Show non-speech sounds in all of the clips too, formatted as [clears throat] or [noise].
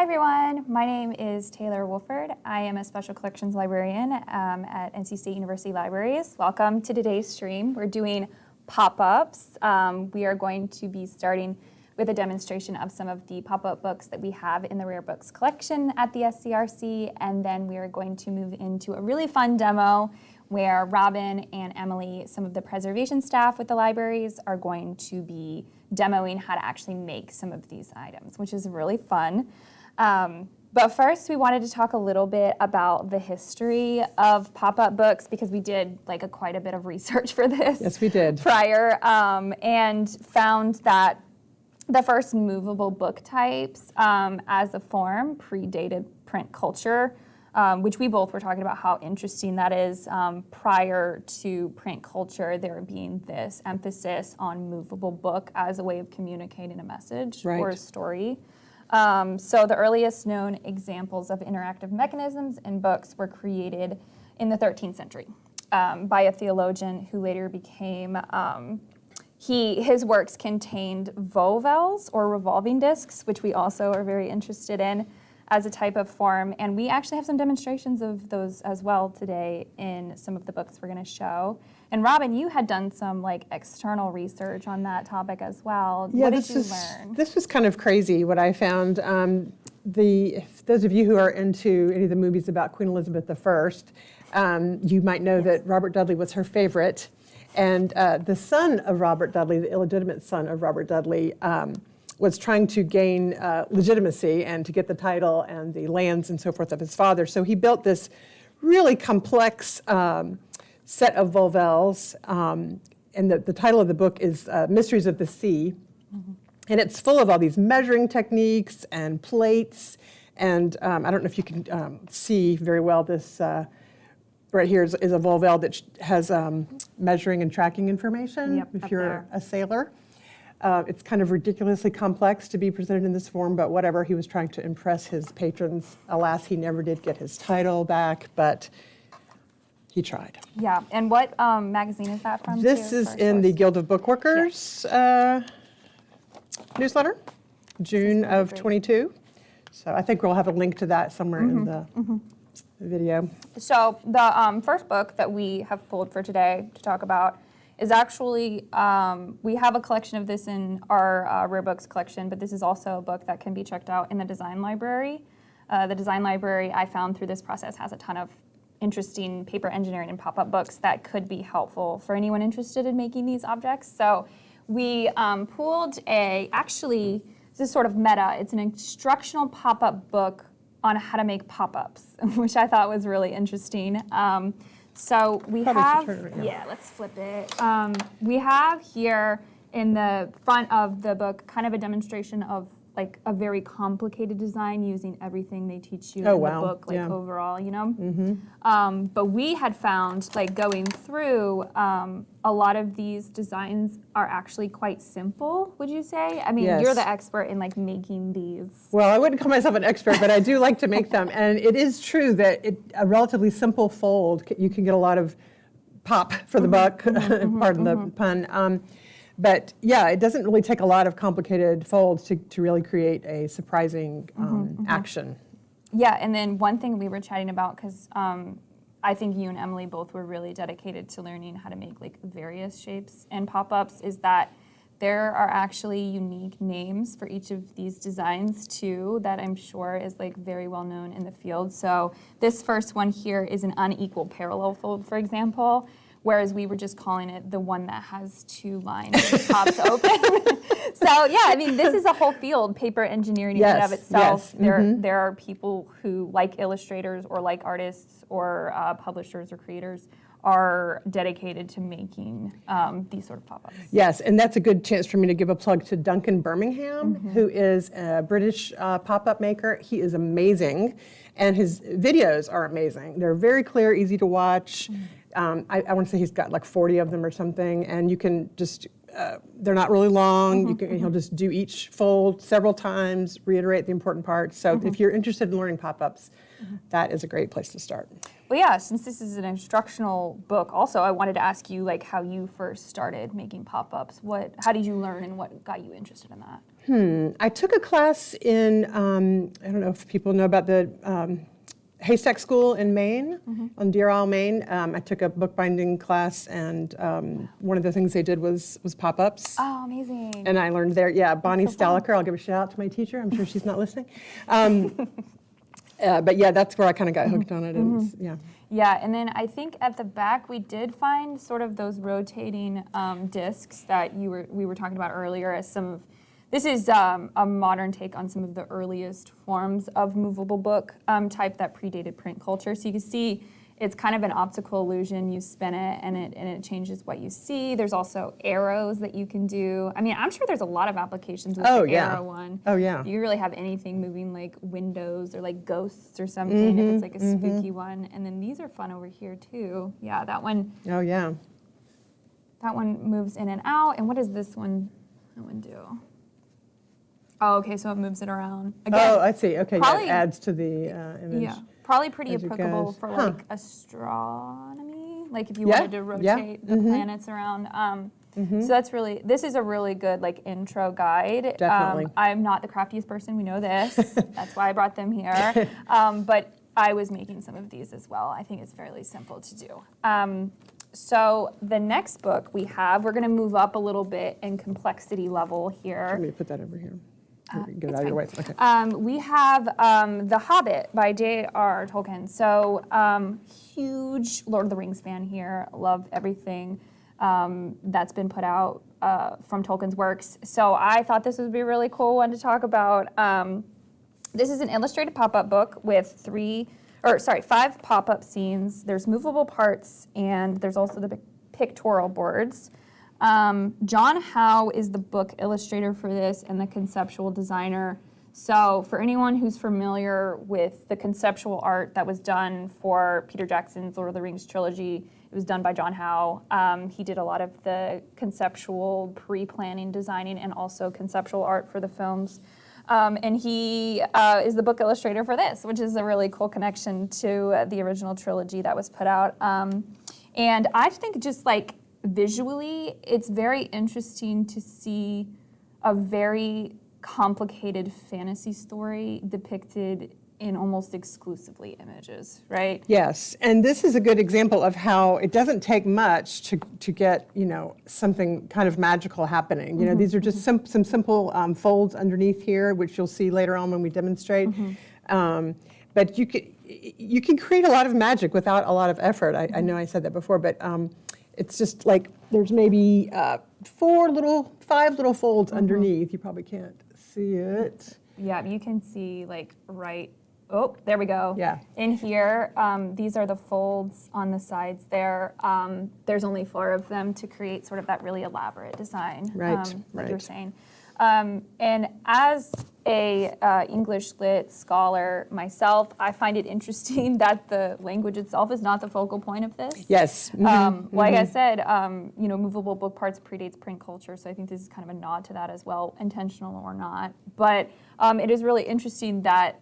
Hi everyone, my name is Taylor Wolford. I am a Special Collections Librarian um, at NC State University Libraries. Welcome to today's stream. We're doing pop-ups. Um, we are going to be starting with a demonstration of some of the pop-up books that we have in the Rare Books collection at the SCRC, and then we are going to move into a really fun demo where Robin and Emily, some of the preservation staff with the libraries, are going to be demoing how to actually make some of these items, which is really fun. Um, but first, we wanted to talk a little bit about the history of pop-up books because we did like a quite a bit of research [laughs] for this. Yes, we did. Prior, um, and found that the first movable book types um, as a form predated print culture, um, which we both were talking about how interesting that is. Um, prior to print culture, there being this emphasis on movable book as a way of communicating a message right. or a story. Um, so the earliest known examples of interactive mechanisms in books were created in the 13th century um, by a theologian who later became um, he, his works contained volvels or revolving discs, which we also are very interested in as a type of form. And we actually have some demonstrations of those as well today in some of the books we're gonna show. And Robin, you had done some like external research on that topic as well. Yeah, what this did you is, learn? This was kind of crazy what I found. Um, the, if those of you who are into any of the movies about Queen Elizabeth I, um, you might know yes. that Robert Dudley was her favorite. And uh, the son of Robert Dudley, the illegitimate son of Robert Dudley, um, was trying to gain uh, legitimacy and to get the title and the lands and so forth of his father. So he built this really complex um, set of volvels. Um, and the, the, title of the book is uh, Mysteries of the Sea. Mm -hmm. And it's full of all these measuring techniques and plates. And um, I don't know if you can um, see very well this uh, right here is, is a Volvel that has um, measuring and tracking information yep, if you're there. a sailor. Uh, it's kind of ridiculously complex to be presented in this form, but whatever, he was trying to impress his patrons. Alas, he never did get his title back, but he tried. Yeah, and what um, magazine is that from? This is in the Guild of Bookworkers uh, newsletter, June of 22. So I think we'll have a link to that somewhere mm -hmm. in the mm -hmm video. So the um, first book that we have pulled for today to talk about is actually, um, we have a collection of this in our uh, rare books collection, but this is also a book that can be checked out in the design library. Uh, the design library I found through this process has a ton of interesting paper engineering and pop-up books that could be helpful for anyone interested in making these objects. So we um, pulled a, actually, this is sort of meta, it's an instructional pop-up book on how to make pop-ups, [laughs] which I thought was really interesting. Um, so we Probably have, yeah, let's flip it. Um, we have here in the front of the book kind of a demonstration of like a very complicated design using everything they teach you oh, in wow. the book, like yeah. overall, you know? Mm -hmm. um, but we had found, like going through, um, a lot of these designs are actually quite simple, would you say? I mean, yes. you're the expert in like making these. Well, I wouldn't call myself an expert, but I do like to make them. And it is true that it, a relatively simple fold, you can get a lot of pop for the mm -hmm, buck, mm -hmm, [laughs] pardon the mm-hmm. pun. Um, but yeah, it doesn't really take a lot of complicated folds to, to really create a surprising um, mm -hmm, mm -hmm. action. Yeah, and then one thing we were chatting about, because um, I think you and Emily both were really dedicated to learning how to make like various shapes and pop-ups, is that there are actually unique names for each of these designs too that I'm sure is like very well known in the field. So this first one here is an unequal parallel fold, for example whereas we were just calling it the one that has two lines that pops [laughs] open. [laughs] so yeah, I mean, this is a whole field, paper engineering yes, in and of itself. Yes. There, mm -hmm. there are people who, like illustrators or like artists or uh, publishers or creators, are dedicated to making um, these sort of pop-ups. Yes, and that's a good chance for me to give a plug to Duncan Birmingham, mm -hmm. who is a British uh, pop-up maker. He is amazing, and his videos are amazing. They're very clear, easy to watch. Mm -hmm um, I, I want to say he's got like 40 of them or something, and you can just, uh, they're not really long. Mm -hmm, you can, mm -hmm. He'll just do each fold several times, reiterate the important parts. So mm -hmm. if you're interested in learning pop-ups, that is a great place to start. Well, yeah, since this is an instructional book, also I wanted to ask you like how you first started making pop-ups. What, how did you learn, and what got you interested in that? Hmm. I took a class in, um, I don't know if people know about the um, Haystack School in Maine, on Deer Isle, Maine. Um, I took a bookbinding class, and um, one of the things they did was was pop-ups. Oh, amazing. And I learned there, yeah, Bonnie so. Stahlecker, I'll give a shout out to my teacher, I'm sure she's not listening. Um, [laughs] uh, But yeah, that's where I kind of got hooked on it, and, Mm-hmm. yeah. Yeah, and then I think at the back we did find sort of those rotating um, discs that you were we were talking about earlier as some of. This is um, a modern take on some of the earliest forms of movable book um, type that predated print culture. So you can see it's kind of an optical illusion. You spin it and it and it changes what you see. There's also arrows that you can do. I mean, I'm sure there's a lot of applications with Oh, the yeah. arrow one. Oh, yeah. You really have anything moving like windows or like ghosts or something if it's like a spooky one. And then these are fun over here too. Yeah, that one Oh, yeah. that one moves in and out. And what does this one that one do? Oh, okay, so it moves it around. Again, Oh, I see, okay, probably- that adds to the uh, image. yeah. Probably pretty as applicable for Huh. like astronomy, like if you Yeah, wanted to rotate yeah, the planets around. Um, So that's really this is a really good like intro guide. Definitely. Um, I'm not the craftiest person. We know this. [laughs] that's why I brought them here. [laughs] Um, but I was making some of these as well. I think it's fairly simple to do. Um, so the next book we have, we're going to move up a little bit in complexity level here. Let me put that over here. Get it out of your way, okay. Um, we have um, The Hobbit by J.R. Tolkien. So, um, huge Lord of the Rings fan here. Love everything um, that's been put out uh, from Tolkien's works. So, I thought this would be a really cool one to talk about. Um, this is an illustrated pop-up book with three, or sorry, five pop-up scenes. There's movable parts, and there's also the pictorial boards. Um, John Howe is the book illustrator for this and the conceptual designer. So, for anyone who's familiar with the conceptual art that was done for Peter Jackson's Lord of the Rings trilogy, it was done by John Howe. Um, he did a lot of the conceptual pre planning, designing, and also conceptual art for the films. Um, and he uh, is the book illustrator for this, which is a really cool connection to uh, the original trilogy that was put out. Um, and I think just like visually, it's very interesting to see a very complicated fantasy story depicted in almost exclusively images, right? Yes, and this is a good example of how it doesn't take much to, to get, you know, something kind of magical happening. You know, these are just sim- some simple um, folds underneath here, which you'll see later on when we demonstrate. Um, but you can, you can create a lot of magic without a lot of effort. I, I know I said that before, but um, it's just like there's maybe uh, four little, five little folds underneath. You probably can't see it. Yeah, you can see like right. Oh, there we go. Yeah. In here, um, these are the folds on the sides there. Um, there's only four of them to create sort of that really elaborate design. Right, um, Like you're saying. Um, and as a uh, English lit scholar myself, I find it interesting [laughs] that the language itself is not the focal point of this. Yes. mhm. Um, like I said, um, you know, movable book parts predates print culture, so I think this is kind of a nod to that as well, intentional or not. But um, it is really interesting that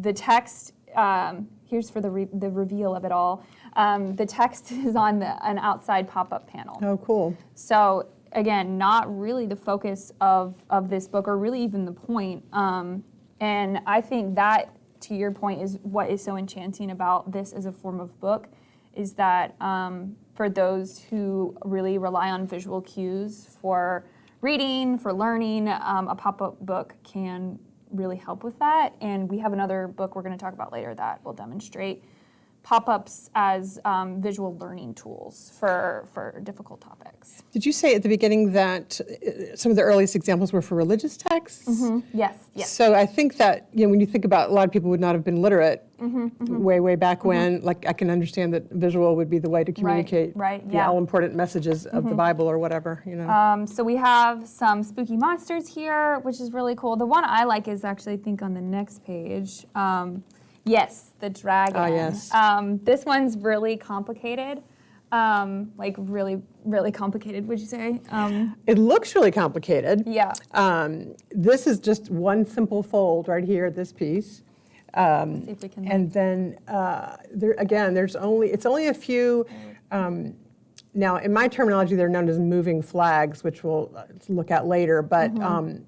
the text. Um, here's for the re- the reveal of it all. Um, the text [laughs] is on the, an outside pop-up panel. Oh, cool. So again, not really the focus of, of this book, or really even the point. Um, and I think that, to your point, is what is so enchanting about this as a form of book, is that um, for those who really rely on visual cues for reading, for learning, um, a pop-up book can really help with that. And we have another book we're going to talk about later that will demonstrate pop-ups as um, visual learning tools for, for difficult topics. Did you say at the beginning that uh, some of the earliest examples were for religious texts? Yes, yes. So I think that, you know, when you think about a lot of people would not have been literate Mm-hmm, way, way back when, like I can understand that visual would be the way to communicate right, the yeah. Mm-hmm. all important messages of the Bible or whatever, you know. Um, so we have some spooky monsters here, which is really cool. The one I like is actually, I think, on the next page. Um, yes, the dragon. Ah, yes. Um, this one's really complicated. Um, like really, really complicated, would you say? Um, it looks really complicated. yeah. Um, this is just one simple fold right here, this piece. Um, See if we can. And then, uh, there, again, there's only, it's only a few, um, now, in my terminology, they're known as moving flags, which we'll uh, look at later, but Mm-hmm. um,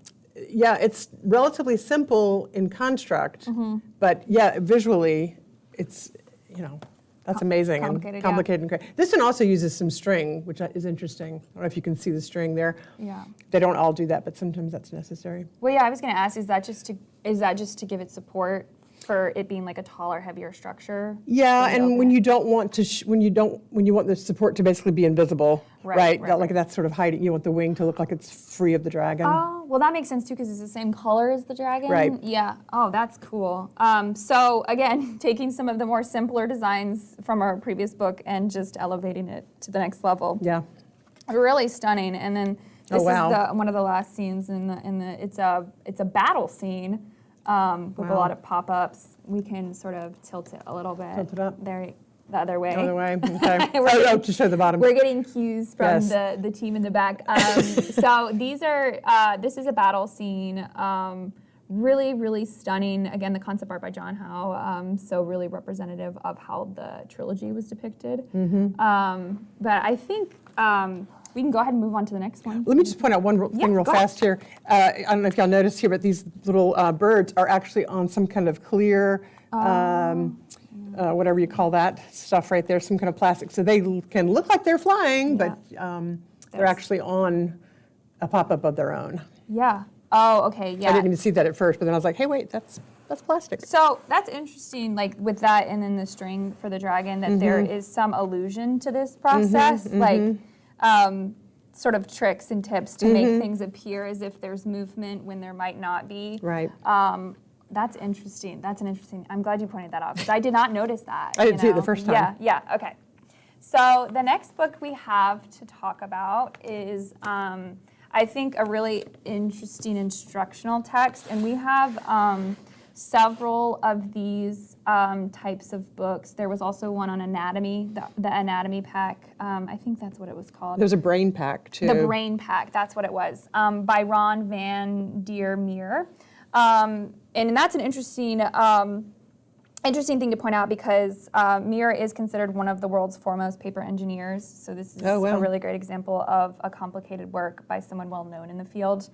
yeah, it's relatively simple in construct, Mm-hmm. but yeah, visually, it's, you know, that's amazing complicated, and yeah. complicated and great. This one also uses some string, which is interesting. I don't know if you can see the string there. yeah. They don't all do that, but sometimes that's necessary. Well, yeah, I was going to ask, is that just to is that just to give it support for it being like a taller, heavier structure? Yeah, and when you don't want to, sh- when you don't, when you want the support to basically be invisible, Right, right? right, that- Like that's sort of hiding, you want the wing to look like it's free of the dragon. Oh, well, that makes sense too because it's the same color as the dragon. Right. Yeah. Oh, that's cool. Um, so again, [laughs] taking some of the more simpler designs from our previous book and just elevating it to the next level. Yeah, Really stunning. And then Oh, this wow. is the, one of the last scenes in the in the it's a it's a battle scene um, with a lot of pop-ups. We can sort of tilt it a little bit. Tilt it up. There, the other way. the other way, [laughs] okay. We're Oh, oh, getting- to show the bottom. We're getting cues from Yes. the, the team in the back. Um, so [laughs] these are, uh, this is a battle scene. Um, really, really stunning. Again, the concept art by John Howe. Um, so really representative of how the trilogy was depicted. Mm-hmm. Um, but I think um, we can go ahead and move on to the next one. Let me just point out one real- Yeah, thing real go ahead. fast here. Uh, I don't know if y'all noticed here, but these little uh, birds are actually on some kind of clear, um, uh, whatever you call that stuff right there, some kind of plastic. So they can look like they're flying, but um, they're actually on a pop-up of their own. Yeah. Oh, okay. Yeah. I didn't even see that at first, but then I was like, hey, wait, that's that's plastic. So that's interesting, like with that and then the string for the dragon, that there Mm-hmm. is some allusion to this process, like um, sort of tricks and tips to Mm-hmm. make things appear as if there's movement when there might not be. Right. Um, that's interesting. That's an interesting. I'm glad you pointed that out because I did not notice that. I didn't see it the first time. Yeah. Yeah. Okay. So the next book we have to talk about is, um, I think, a really interesting instructional text, and we have um, several of these um, types of books. There was also one on anatomy, the, the anatomy pack. Um, I think that's what it was called. There's a brain pack too. The Brain Pack, that's what it was, um, by Ron Van Der Meer. Um, and that's an interesting, um, interesting thing to point out because uh, is considered one of the world's foremost paper engineers. So this is Oh, wow. a really great example of a complicated work by someone well known in the field.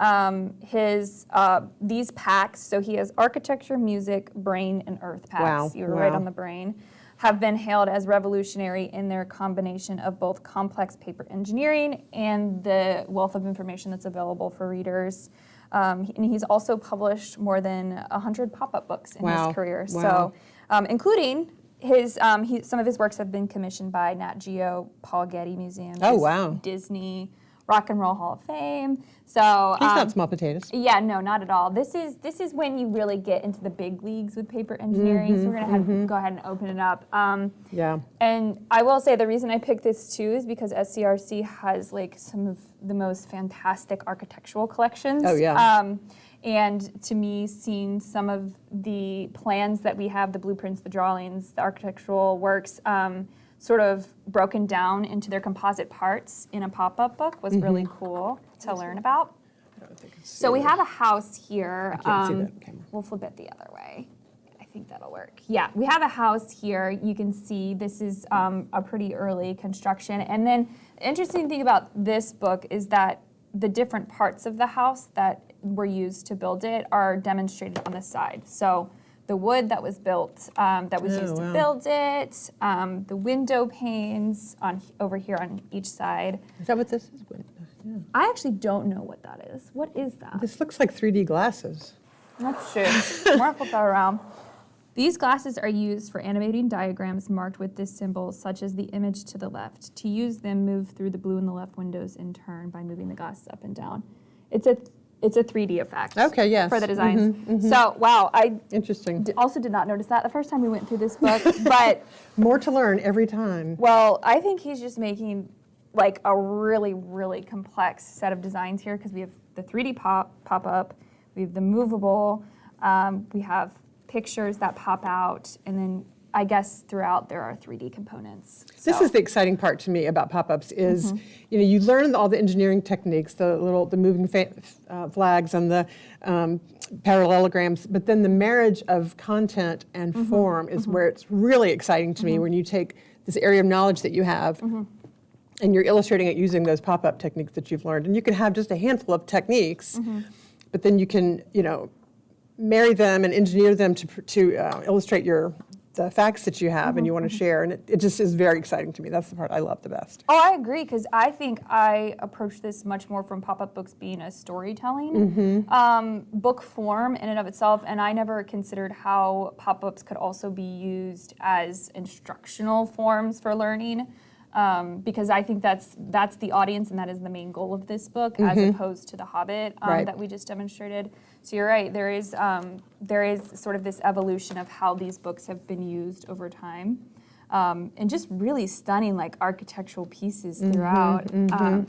Um, his uh, these packs, so he has architecture, music, brain, and earth packs. Wow, You were right on the brain have been hailed as revolutionary in their combination of both complex paper engineering and the wealth of information that's available for readers. Um, and he's also published more than 100 pop up books in Wow, his career. wow. So, um, including his, um, he, some of his works have been commissioned by Nat Geo, Paul Getty Museum, Oh, wow. Disney, Rock and Roll Hall of Fame. So, He's um, not small potatoes. yeah, no, not at all. This is this is when you really get into the big leagues with paper engineering. Mm-hmm, so we're gonna have, go ahead and open it up. Um, Yeah. and I will say the reason I picked this too is because SCRC has like some of the most fantastic architectural collections. Oh, yeah. Um, and to me, seeing some of the plans that we have, the blueprints, the drawings, the architectural works, um, sort of broken down into their composite parts in a pop-up book was really Mm-hmm. cool to learn about. So we have a house here. I can't see um, that. We'll flip it the other way. I think that'll work. Yeah, we have a house here. You can see this is um, a pretty early construction. And then the interesting thing about this book is that the different parts of the house that were used to build it are demonstrated on the side. So the wood that was built, um, that was Oh, used wow. to build it, um, the window panes on over here on each side. Is that what this is? Yeah. I actually don't know what that is. What is that? This looks like 3D glasses. That's true. Mark will throw around. These glasses are used for animating diagrams marked with this symbol, such as the image to the left. To use them, move through the blue in the left windows in turn by moving the glasses up and down. It's a it's a 3D effect. Okay, yes. For the designs. So wow, I Interesting. d- also did not notice that the first time we went through this book, [laughs] but More to learn every time. well, I think he's just making like a really, really complex set of designs here because we have the 3D pop pop up, we have the movable, um, we have pictures that pop out, and then I guess throughout there are 3D components. This is the exciting part to me about pop-ups is, you know, you learn all the engineering techniques, the little, the moving fa- uh, flags and the um, parallelograms, but then the marriage of content and form is where it's really exciting to me when you take this area of knowledge that you have and you're illustrating it using those pop-up techniques that you've learned. And you can have just a handful of techniques, but then you can, you know, marry them and engineer them to, to uh, illustrate your the facts that you have and you want to share. And it, it just is very exciting to me. That's the part I love the best. Oh, I agree because I think I approach this much more from pop-up books being a storytelling Mm-hmm. um, book form in and of itself, and I never considered how pop-ups could also be used as instructional forms for learning. Um, because I think that's that's the audience and that is the main goal of this book, as opposed to the Hobbit um, Mm-hmm. Right. that we just demonstrated. So you're right. There is um, there is sort of this evolution of how these books have been used over time, um, and just really stunning like architectural pieces throughout. Um,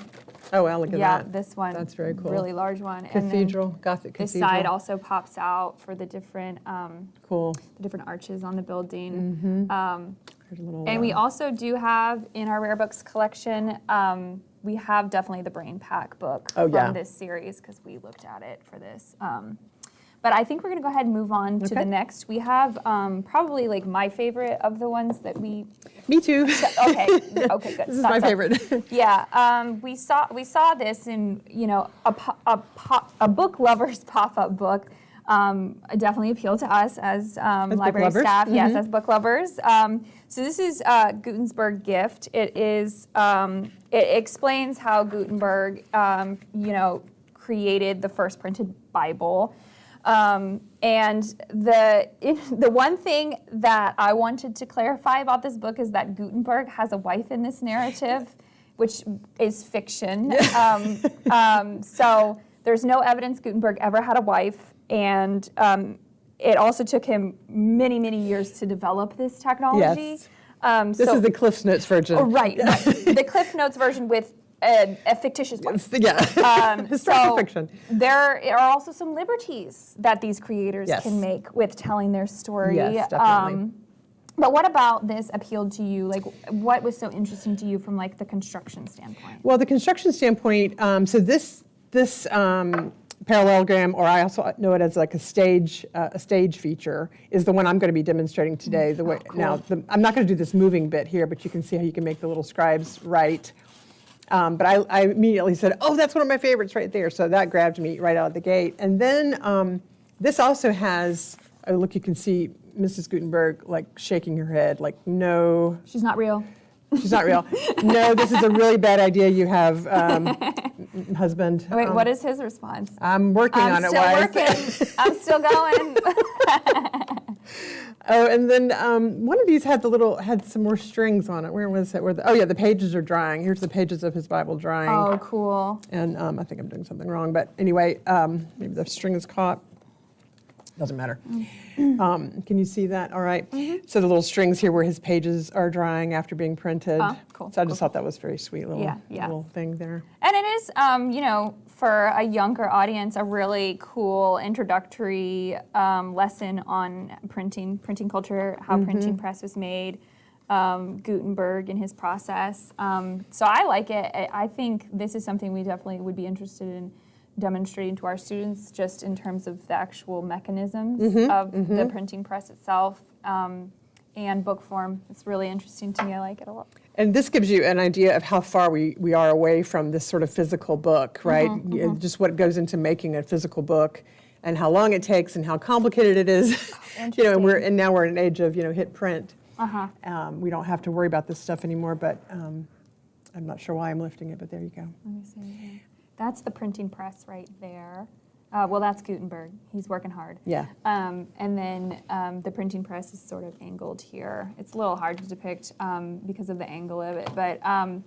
Oh, wow, look at yeah, that. this one. That's very cool. Really large one. Cathedral, Gothic then this side also pops out for the different um, Cool. the different arches on the building. Um, There's a little, and we uh, also do have in our rare books collection, um, we have definitely the Brain Pack book Oh, from yeah. this series because we looked at it for this. Um, but I think we're going to go ahead and move on to the next. We have um, probably like my favorite of the ones that we. Me too. Okay, [laughs] okay, good. This is Thought my so. favorite. [laughs] Yeah, um, we saw we saw this in you know a a, a book lovers [laughs] pop up book. Um, definitely appealed to us as, um, As library staff. Yes, mhm. as book lovers. Um, so this is uh, Gutenberg Gift. It is um, it explains how Gutenberg um, you know created the first printed Bible. Um, and the [laughs] the one thing that I wanted to clarify about this book is that Gutenberg has a wife in this narrative, [laughs] which is fiction. Um, um, so there's no evidence Gutenberg ever had a wife, and um, it also took him many many years to develop this technology. Yes. Um, This so, is the Cliff Notes version. oh, right, right. [laughs] the Cliff Notes version with a, a fictitious wife. Yeah. Um, [laughs] Historical so fiction. There are also some liberties that these creators Yes. can make with telling their story. Yes, definitely. Um, but what about this appealed to you? Like, what was so interesting to you from like the construction standpoint? Well, the construction standpoint, um, so this this um, parallelogram, or I also know it as like a stage uh, a stage feature, is the one I'm going to be demonstrating today. The way now, the, I'm not going to do this moving bit here, but you can see how you can make the little scribes write. Um, but I, I immediately said, "Oh, that's one of my favorites right there." So that grabbed me right out of the gate. And then um, this also has. Oh, look, you can see Mrs. Gutenberg like shaking her head, like, "No, She's not real. She's not real. no, this is a really bad idea you have, um, [laughs] husband. Wait, Um, what is his response? I'm working I'm on it, still wife. working. I'm still going. [laughs] Oh, and then um, one of these had the little had some more strings on it. Where was it? Where the, oh yeah, the pages are drying. Here's the pages of his Bible drying. oh, cool. And um, I think I'm doing something wrong, but anyway, um, maybe the string is caught. Doesn't matter. Mm-hmm. Um, can you see that? All right. So the little strings here where his pages are drying after being printed. Ah, cool, So I just cool, thought that was very sweet little, Yeah, yeah. little thing there. And it is, um, you know, for a younger audience, a really cool introductory um, lesson on printing, printing culture, how Mm-hmm. printing press was made, um, Gutenberg and his process. Um, so I like it. I I think this is something we definitely would be interested in demonstrating to our students, just in terms of the actual mechanisms Mm-hmm, of the printing press itself. Um, and book form. It's really interesting to me. I like it a lot. And this gives you an idea of how far we, we are away from this sort of physical book, right? Yeah, Just what goes into making a physical book and how long it takes and how complicated it is. [laughs] you know, and we're and now we're in an age of you know hit print. Uh-huh. Um, we don't have to worry about this stuff anymore. But um, I'm not sure why I'm lifting it, but there you go. Let me see here. That's the printing press right there. Uh, well, that's Gutenberg. He's working hard. Yeah. Um, and then um, the printing press is sort of angled here. It's a little hard to depict um, because of the angle of it. But um,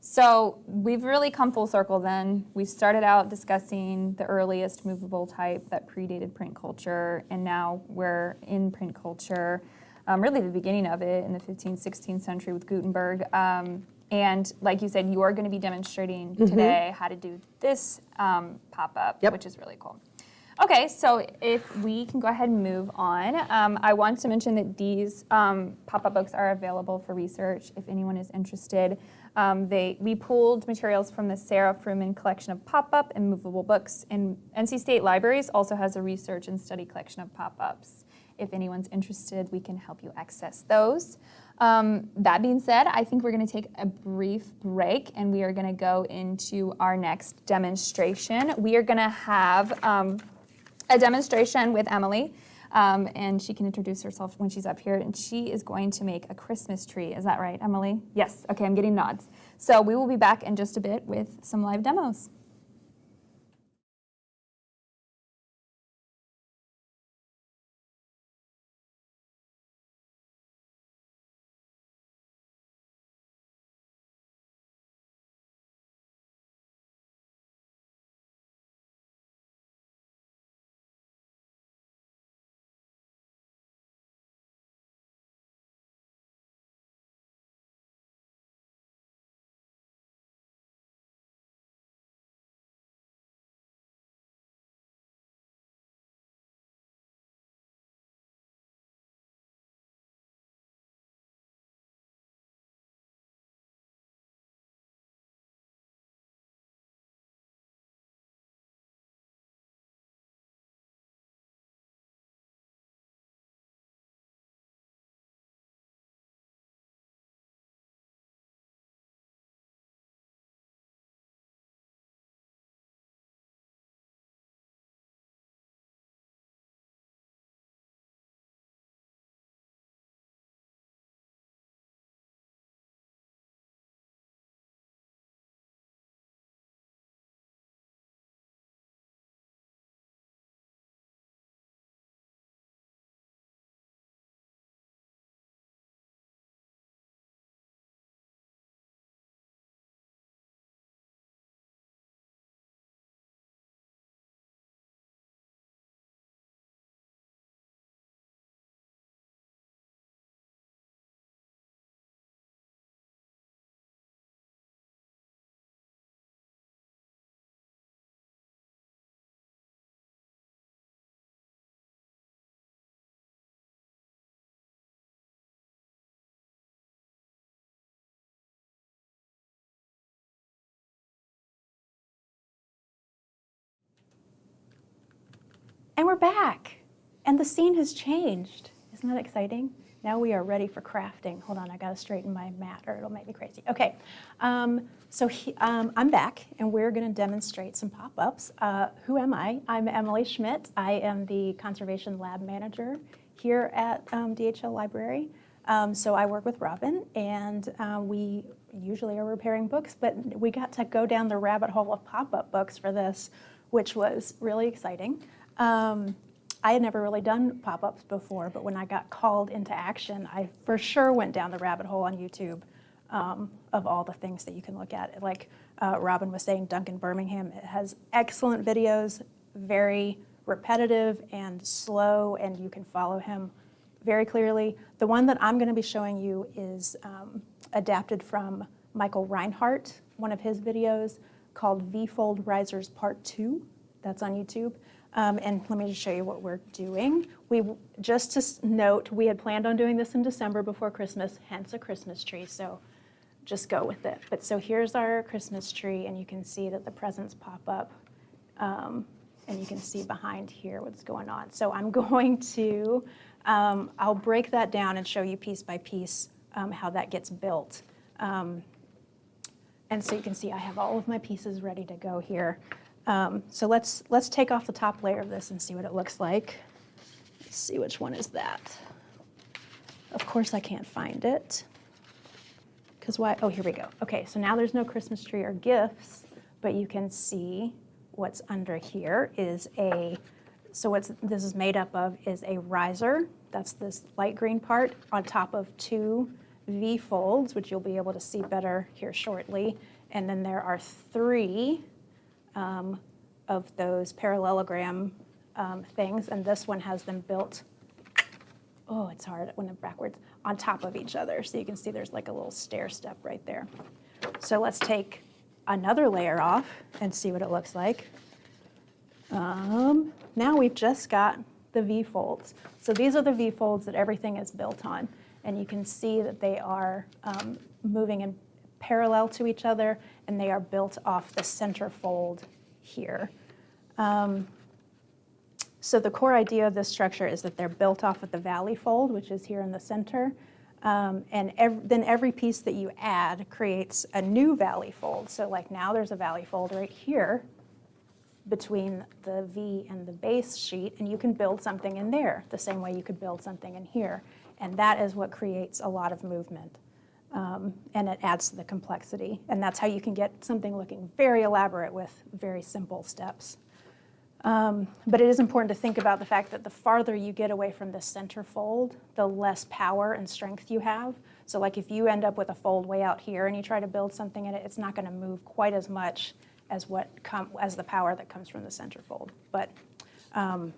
so we've really come full circle then. We started out discussing the earliest movable type that predated print culture, and now we're in print culture, um, really the beginning of it in the 15th, 16th century with Gutenberg. And like you said, you are going to be demonstrating today how to do this um, pop up, Yep. which is really cool. Okay, so if we can go ahead and move on, um, I want to mention that these um, pop-up books are available for research if anyone is interested. Um, they, we pulled materials from the Sarah Fruman collection of pop-up and movable books, and NC State Libraries also has a research and study collection of pop-ups. If anyone's interested, we can help you access those. Um, that being said, I think we're going to take a brief break and we are going to go into our next demonstration. We are going to have um, a demonstration with Emily, um, and she can introduce herself when she's up here. And she is going to make a Christmas tree. Is that right, Emily? Yes. Okay, I'm getting nods. So we will be back in just a bit with some live demos. And we're back. And the scene has changed. Isn't that exciting? Now we are ready for crafting. Hold on, I gotta straighten my mat or it'll make me crazy. Okay, um, so he, um, I'm back and we're gonna demonstrate some pop-ups. Uh, who am I? I'm Emily Schmidt. I am the Conservation Lab Manager here at um, D.H. Hill Library. Um, so I work with Robin and uh, we usually are repairing books, but we got to go down the rabbit hole of pop-up books for this, which was really exciting. Um, I had never really done pop-ups before, but when I got called into action, I for sure went down the rabbit hole on YouTube um, of all the things that you can look at. Like uh, Robin was saying, Duncan Birmingham has excellent videos, very repetitive and slow, and you can follow him very clearly. The one that I'm going to be showing you is um, adapted from Michael Reinhardt, one of his videos called V-Fold Risers Part 2. That's on YouTube. Um, and let me just show you what we're doing. We Just to note, we had planned on doing this in December before Christmas, hence a Christmas tree, so just go with it. But so here's our Christmas tree, and you can see that the presents pop up. Um, and you can see behind here what's going on. So I'm [laughs] going to, um, I'll break that down and show you piece by piece um, how that gets built. Um, and so you can see I have all of my pieces ready to go here. Um, so let's, let's take off the top layer of this and see what it looks like. Let's see which one is that. Of course I can't find it. Because why? Oh, here we go. Okay, so now there's no Christmas tree or gifts, but you can see what's under here is a, so what this is made up of is a riser. That's this light green part on top of two V folds, which you'll be able to see better here shortly. And then there are three um, of those parallelogram um, things, and this one has them built, oh, it's hard when I'm backwards, on top of each other. So you can see there's like a little stair step right there. So let's take another layer off and see what it looks like. Um, now we've just got the V-folds. So these are the V-folds that everything is built on. And you can see that they are um, moving in parallel to each other, and they are built off the center fold here. Um, so the core idea of this structure is that they're built off of the valley fold, which is here in the center. Um, and ev then every piece that you add creates a new valley fold. So like now there's a valley fold right here between the V and the base sheet, and you can build something in there the same way you could build something in here. And that is what creates a lot of movement. Um, and it adds to the complexity. And that's how you can get something looking very elaborate with very simple steps. Um, but it is important to think about the fact that the farther you get away from the center fold, the less power and strength you have. So like if you end up with a fold way out here and you try to build something in it, it's not going to move quite as much as what as the power that comes from the center fold. But um,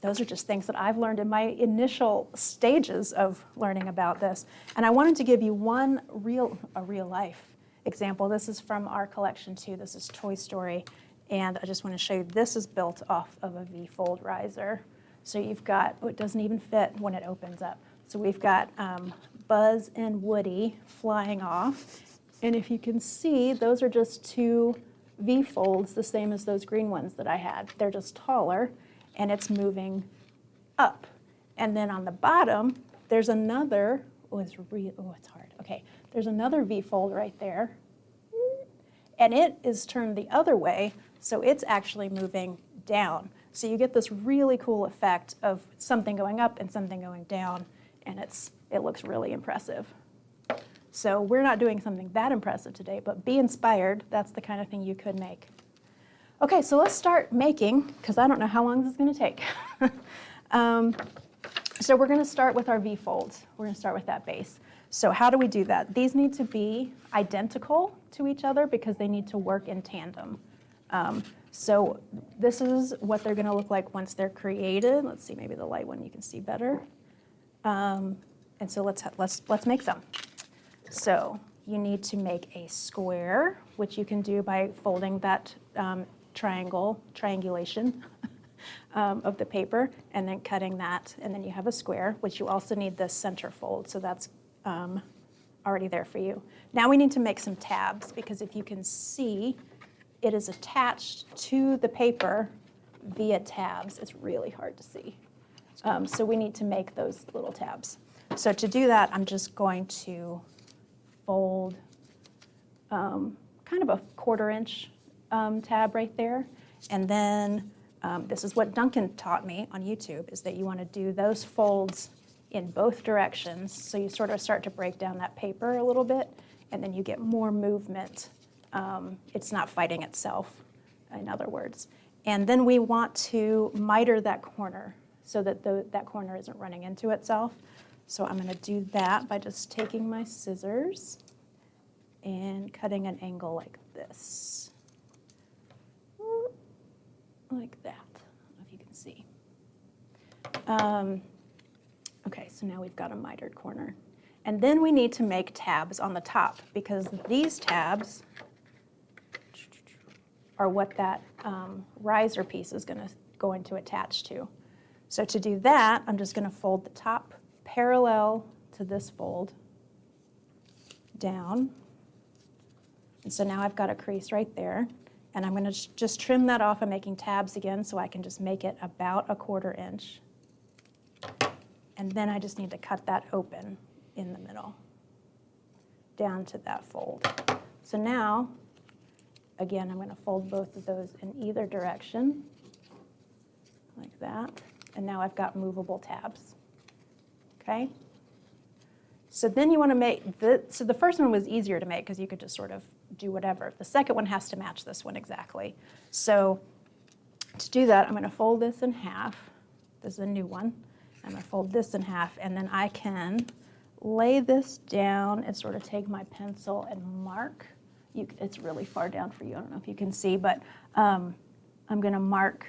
those are just things that I've learned in my initial stages of learning about this. And I wanted to give you one real, a real life example. This is from our collection too. This is Toy Story. And I just want to show you, this is built off of a V-fold riser. So you've got, oh, it doesn't even fit when it opens up. So we've got um, Buzz and Woody flying off. And if you can see, those are just two V-folds, the same as those green ones that I had. They're just taller, and it's moving up. And then on the bottom, there's another, oh, it's, re- oh, it's hard. Okay, there's another V-fold right there. And it is turned the other way, so it's actually moving down. So you get this really cool effect of something going up and something going down, and it's, it looks really impressive. So we're not doing something that impressive today, but be inspired. That's the kind of thing you could make. Okay, so let's start making, because I don't know how long this is going to take. [laughs] um, so we're going to start with our V-folds. We're going to start with that base. So how do we do that? These need to be identical to each other because they need to work in tandem. Um, so this is what they're going to look like once they're created. Let's see, maybe the light one you can see better. Um, and so let's, let's, let's make them. So you need to make a square, which you can do by folding that um, triangle, triangulation [laughs] um, of the paper, and then cutting that, and then you have a square, which you also need the center fold, so that's um, already there for you. Now we need to make some tabs, because if you can see, it is attached to the paper via tabs. It's really hard to see. Um, so we need to make those little tabs. So to do that, I'm just going to fold um, kind of a quarter inch um, tab right there. And then um, this is what Duncan taught me on YouTube, is that you want to do those folds in both directions. So you sort of start to break down that paper a little bit, and then you get more movement. Um, it's not fighting itself, in other words. And then we want to miter that corner so that the, that corner isn't running into itself. So I'm going to do that by just taking my scissors and cutting an angle like this. Like that, if you can see. Um, okay, so now we've got a mitered corner. And then we need to make tabs on the top because these tabs are what that um, riser piece is to going to attach to. So to do that, I'm just going to fold the top parallel to this fold down. And so now I've got a crease right there. And I'm going to just trim that off. I'm making tabs again so I can just make it about a quarter inch. And then I just need to cut that open in the middle down to that fold. So now, again, I'm going to fold both of those in either direction like that. And now I've got movable tabs. Okay? So then you want to make, the, so the first one was easier to make because you could just sort of do whatever. The second one has to match this one exactly. So to do that, I'm going to fold this in half. This is a new one. I'm going to fold this in half, and then I can lay this down and sort of take my pencil and mark. You, it's really far down for you. I don't know if you can see, but um, I'm going to mark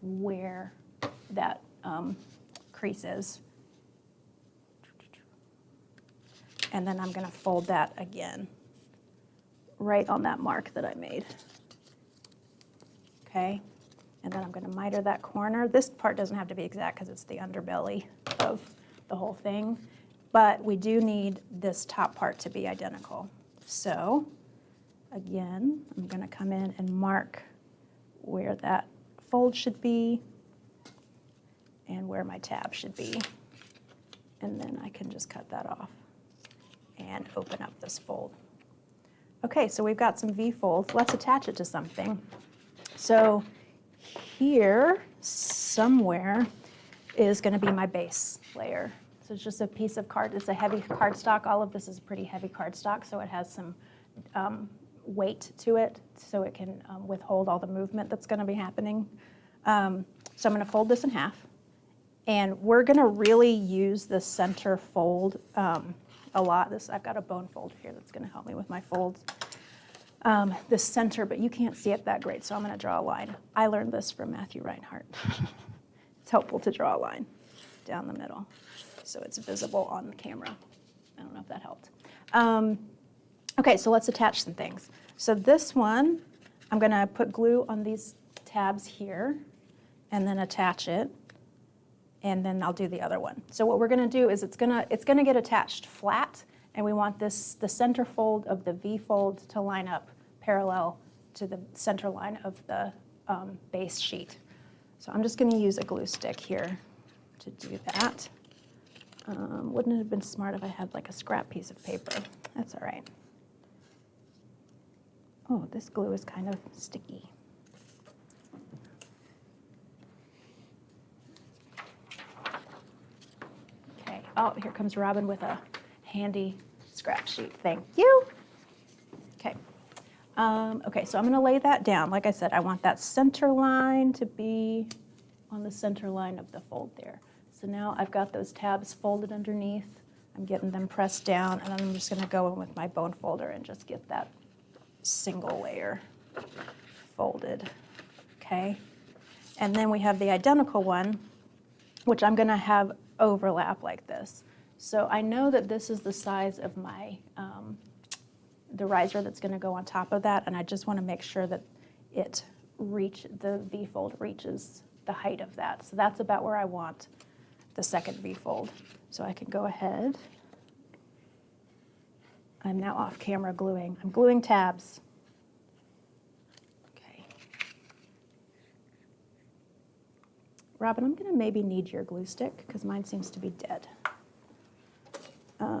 where that um, crease is. And then I'm going to fold that again right on that mark that I made. Okay? And then I'm gonna miter that corner. This part doesn't have to be exact because it's the underbelly of the whole thing. But we do need this top part to be identical. So again, I'm gonna come in and mark where that fold should be and where my tab should be. And then I can just cut that off and open up this fold. Okay, so we've got some V-folds. Let's attach it to something. So here, somewhere, is going to be my base layer. So it's just a piece of card. It's a heavy cardstock. All of this is pretty heavy cardstock, so it has some um, weight to it, so it can um, withhold all the movement that's going to be happening. Um, so I'm going to fold this in half. And we're going to really use the center fold um, a lot. This I've got a bone folder here that's going to help me with my folds. Um, the center, but you can't see it that great, so I'm going to draw a line. I learned this from Matthew Reinhart. [laughs] it's helpful to draw a line down the middle so it's visible on the camera. I don't know if that helped. Um, okay, so let's attach some things. So this one, I'm going to put glue on these tabs here and then attach it and then I'll do the other one. So what we're gonna do is it's gonna, it's gonna get attached flat, and we want this, the center fold of the V fold to line up parallel to the center line of the um, base sheet. So I'm just gonna use a glue stick here to do that. Um, Wouldn't it have been smart if I had like a scrap piece of paper? That's all right. Oh, this glue is kind of sticky. Okay, oh, here comes Robin with a handy scrap sheet. Thank you. Okay. Um, okay, so I'm going to lay that down. Like I said, I want that center line to be on the center line of the fold there. So now I've got those tabs folded underneath. I'm getting them pressed down, and I'm just going to go in with my bone folder and just get that single layer folded. Okay. And then we have the identical one, which I'm going to have overlap like this. So I know that this is the size of my, um, the riser that's going to go on top of that, and I just want to make sure that it reach, the V-fold reaches the height of that. So that's about where I want the second V-fold. So I can go ahead. I'm now off camera gluing. I'm gluing tabs. Robin, I'm gonna maybe need your glue stick because mine seems to be dead. Um,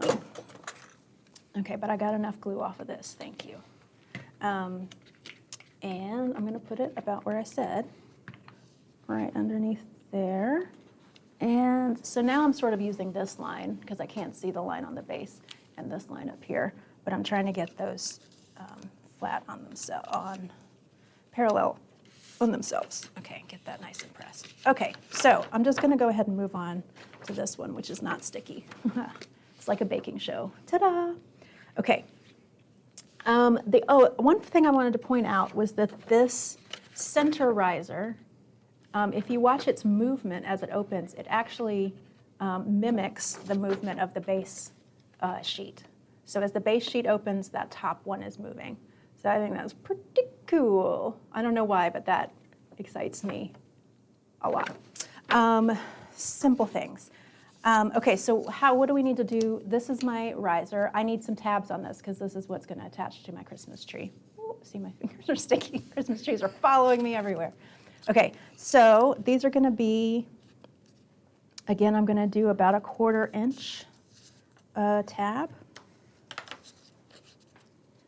Okay, but I got enough glue off of this, thank you. Um, And I'm gonna put it about where I said, right underneath there. And so now I'm sort of using this line because I can't see the line on the base and this line up here, but I'm trying to get those um, flat on themselves, on parallel on themselves. Okay, get that nice and pressed. Okay, so I'm just gonna go ahead and move on to this one, which is not sticky. [laughs] It's like a baking show. Ta-da! Okay. Um, the, oh, one thing I wanted to point out was that this center riser, um, if you watch its movement as it opens, it actually um, mimics the movement of the base uh, sheet. So as the base sheet opens, that top one is moving. So I think that's pretty cool. I don't know why, but that excites me a lot. Um, simple things. Um, okay, so how, what do we need to do? This is my riser. I need some tabs on this because this is what's going to attach to my Christmas tree. Ooh, see, my [laughs] fingers are sticky. Christmas trees are following me everywhere. Okay, so these are going to be, again, I'm going to do about a quarter inch uh, tab.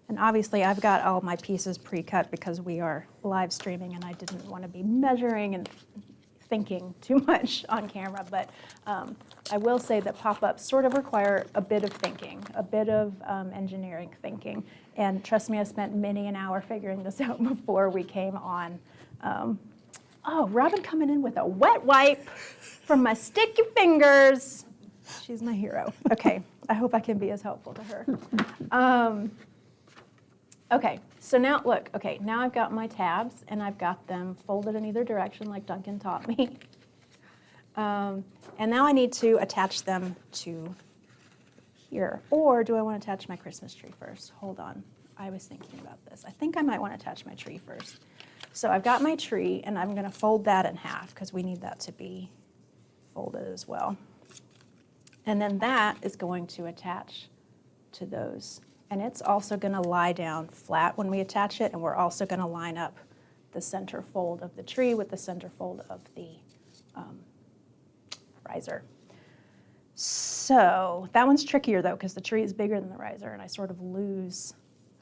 And obviously, I've got all my pieces pre-cut because we are live streaming and I didn't want to be measuring and thinking too [laughs] much on camera, but um, I will say that pop-ups sort of require a bit of thinking, a bit of um, engineering thinking. And trust me, I spent many an hour figuring this [laughs] out before we came on. Um, oh, Robin coming in with a wet wipe from my sticky fingers. She's my hero. Okay, I hope I can be as helpful to her. Okay, so now, look, okay, now I've got my tabs and I've got them folded in either direction like Duncan taught me. [laughs] Um, and now I need to attach them to here. Or do I want to attach my Christmas tree first? Hold on, I was thinking about this. I think I might want to attach my tree first. So I've got my tree and I'm gonna fold that in half because we need that to be folded as well. And then that is going to attach to those. And it's also gonna lie down flat when we attach it and we're also gonna line up the center fold of the tree with the center fold of the um, riser. So that one's trickier though, because the tree is bigger than the riser and I sort of lose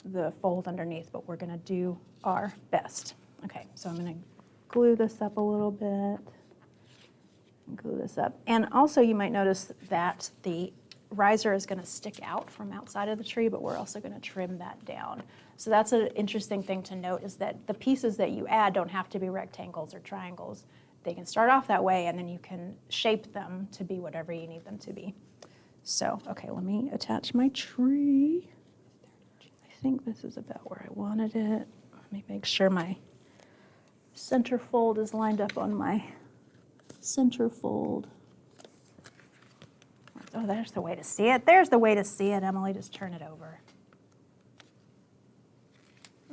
the fold underneath, but we're gonna do our best. Okay, so I'm gonna glue this up a little bit. Glue this up. And also you might notice that the riser is gonna stick out from outside of the tree, but we're also gonna trim that down. So that's an interesting thing to note is that the pieces that you add don't have to be rectangles or triangles. They can start off that way and then you can shape them to be whatever you need them to be. So, okay, let me attach my tree. I think this is about where I wanted it. Let me make sure my center fold is lined up on my center fold. Oh, there's the way to see it. There's the way to see it, Emily. Just turn it over.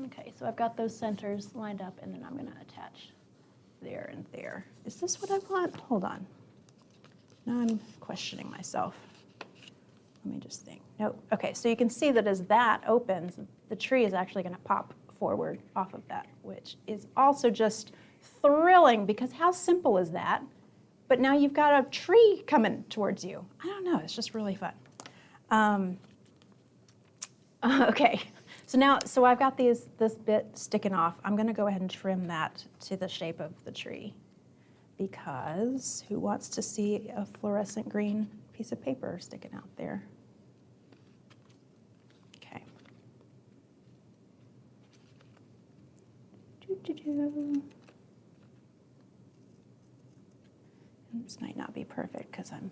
Okay, so I've got those centers lined up, and then I'm going to attach there and there. Is this what I want? Hold on. Now I'm questioning myself. Let me just think. No. Okay, so you can see that as that opens, the tree is actually going to pop forward off of that, which is also just thrilling because how simple is that? But now you've got a tree coming towards you. I don't know, it's just really fun. Um, [laughs] okay, so now, so I've got these, this bit sticking off. I'm gonna go ahead and trim that to the shape of the tree because who wants to see a fluorescent green piece of paper sticking out there? Okay. Doo-doo-doo. This might not be perfect because I'm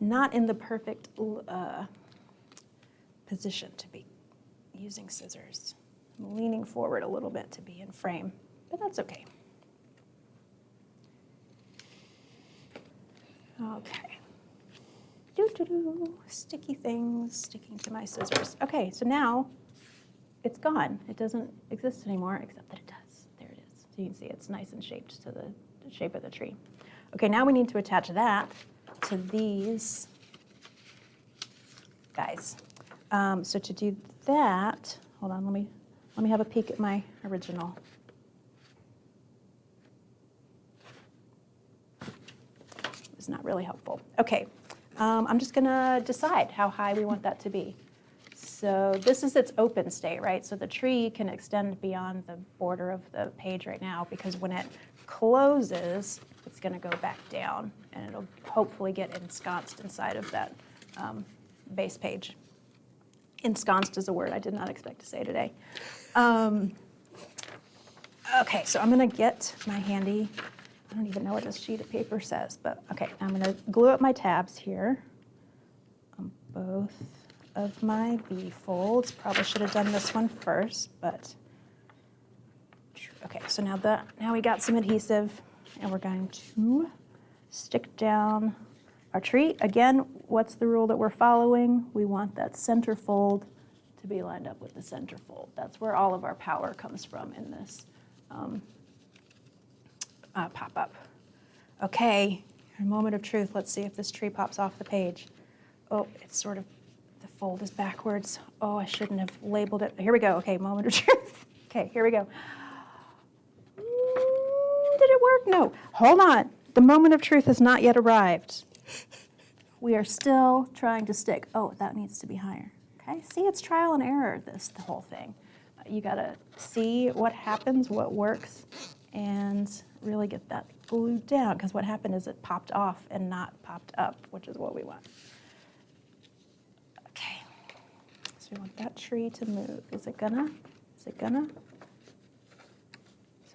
not in the perfect uh, position to be using scissors. I'm leaning forward a little bit to be in frame, but that's okay. Okay. Doo doo doo. Sticky things sticking to my scissors. Okay, so now it's gone. It doesn't exist anymore, except that it does. There it is. So you can see it's nice and shaped to the, the shape of the tree. Okay, now we need to attach that to these guys. Um, so to do that, hold on, let me, let me have a peek at my original. It's not really helpful. Okay, um, I'm just gonna decide how high we want that to be. So this is its open state, right? So the tree can extend beyond the border of the page right now because when it closes, it's gonna go back down and it'll hopefully get ensconced inside of that um, base page. Ensconced is a word I did not expect to say today. Um, okay, so I'm gonna get my handy, I don't even know what this sheet of paper says, but okay, I'm gonna glue up my tabs here on both of my V folds. Probably should have done this one first, but okay, so now the now we got some adhesive and we're going to stick down our tree. Again, what's the rule that we're following? We want that center fold to be lined up with the center fold. That's where all of our power comes from in this um, uh, pop-up. Okay, a moment of truth. Let's see if this tree pops off the page. Oh, it's sort of, the fold is backwards. Oh, I shouldn't have labeled it. Here we go. Okay, moment of [laughs] truth. Okay, here we go. Work? No. Hold on. The moment of truth has not yet arrived. We are still trying to stick. Oh, that needs to be higher. Okay, see, it's trial and error, this, the whole thing. You gotta see what happens, what works, and really get that glued down, because what happened is it popped off and not popped up, which is what we want. Okay, so we want that tree to move. Is it gonna? Is it gonna?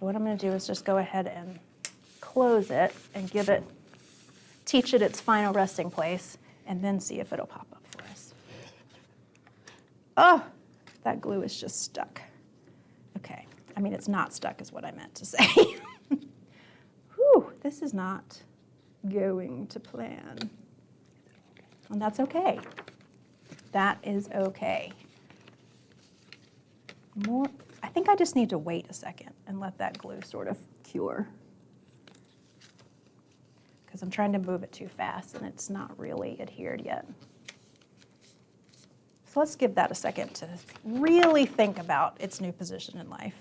What I'm gonna do is just go ahead and close it and give it, teach it its final resting place, and then see if it'll pop up for us. Oh, that glue is just stuck. Okay, I mean, it's not stuck is what I meant to [laughs] say. Whew, this is not going to plan. And that's okay. That is okay. More, think I just need to wait a second and let that glue sort of cure. Because I'm trying to move it too fast and it's not really adhered yet. So let's give that a second to really think about its new position in life.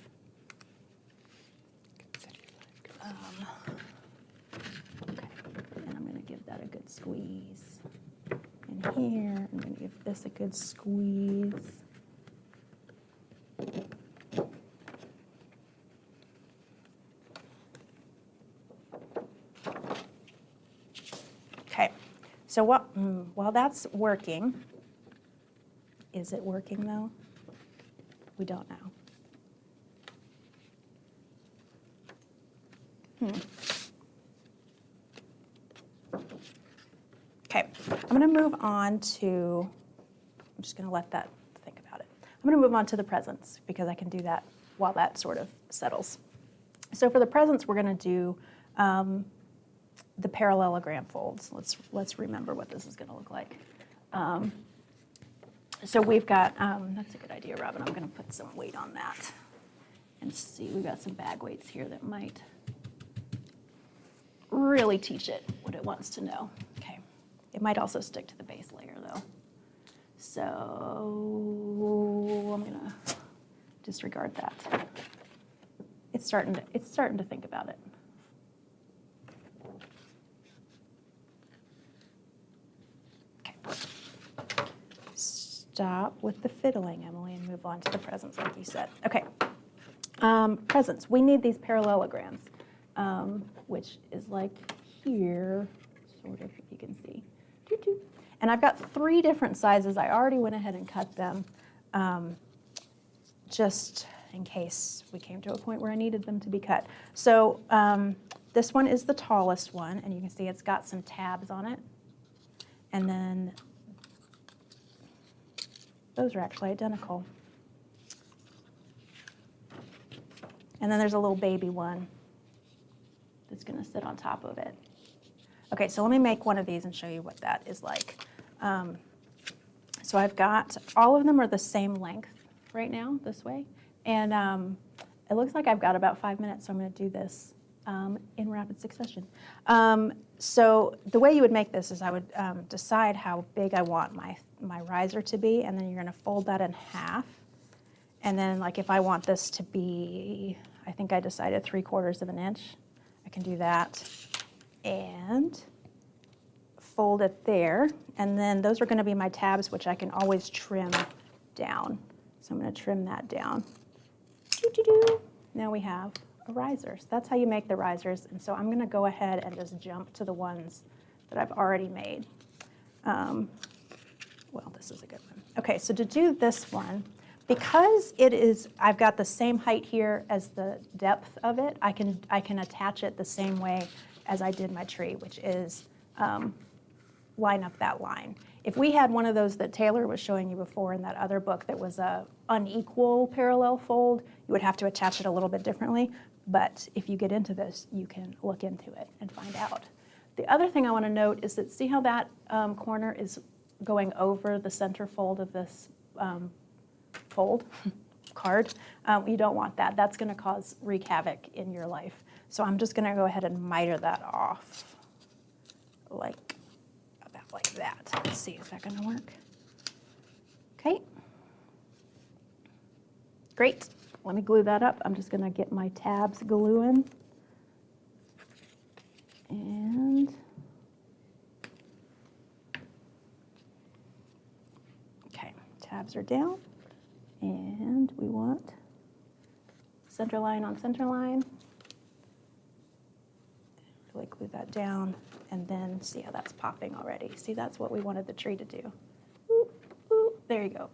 Um, okay, And I'm going to give that a good squeeze. And here, I'm going to give this a good squeeze. Okay, so what, mm, while that's working, is it working though? We don't know. Hmm. Okay, I'm going to move on to, I'm just going to let that think about it. I'm going to move on to the presents because I can do that while that sort of settles. So for the presents, we're going to do um, the parallelogram folds. Let's, let's remember what this is going to look like. Um, so we've got, um, that's a good idea, Robin. I'm going to put some weight on that and see. We've got some bag weights here that might really teach it what it wants to know. Okay. It might also stick to the base layer though. So I'm going to disregard that. It's starting to, it's starting to think about it. Okay. Stop with the fiddling, Emily, and move on to the presents like you said. Okay. Um, presents, we need these parallelograms, um, which is like here, sort of, if you can see. Doo-doo. And I've got three different sizes. I already went ahead and cut them, um, just in case we came to a point where I needed them to be cut. So um, this one is the tallest one, and you can see it's got some tabs on it. And then those are actually identical. And then there's a little baby one that's going to sit on top of it. Okay, so let me make one of these and show you what that is like. Um, so I've got, all of them are the same length right now, this way. And um, it looks like I've got about five minutes, so I'm going to do this um, in rapid succession. Um, so the way you would make this is I would um, decide how big I want my, my riser to be, and then you're going to fold that in half. And then like if I want this to be, I think I decided three quarters of an inch, I can do that. And fold it there. And then those are going to be my tabs, which I can always trim down. So I'm to trim that down. Doo-doo-doo. Now we have a riser. So that's how you make the risers. And so I'm going to go ahead and just jump to the ones that I've already made. Um, well, this is a good one. Okay, so to do this one, because it is, I've got the same height here as the depth of it, I can, I can attach it the same way as I did my tree, which is um, line up that line. If we had one of those that Taylor was showing you before in that other book that was a unequal parallel fold, you would have to attach it a little bit differently. But if you get into this, you can look into it and find out. The other thing I want to note is that see how that um, corner is going over the center fold of this um, fold [laughs] card? Um, you don't want that. That's going to cause wreak havoc in your life. So I'm just going to go ahead and miter that off like about like that. Let's see, is that going to work? Okay. Great. Let me glue that up. I'm just going to get my tabs gluing. And okay, tabs are down. And we want center line on center line. Really glue that down and then see how that's popping already. See, that's what we wanted the tree to do. Ooh, ooh, there you go.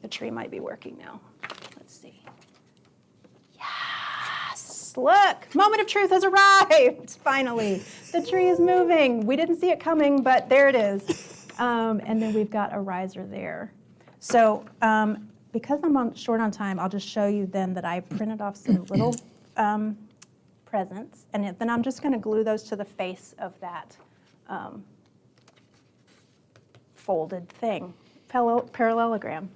Think the tree might be working now. Let's see. Yes, look, moment of truth has arrived, [laughs] finally. The tree is moving. We didn't see it coming, but there it is. Um, and then we've got a riser there. So um, because I'm on, short on time, I'll just show you then that I printed off some little [clears throat] um, presents, and then I'm just going to glue those to the face of that um, folded thing. parallelogram.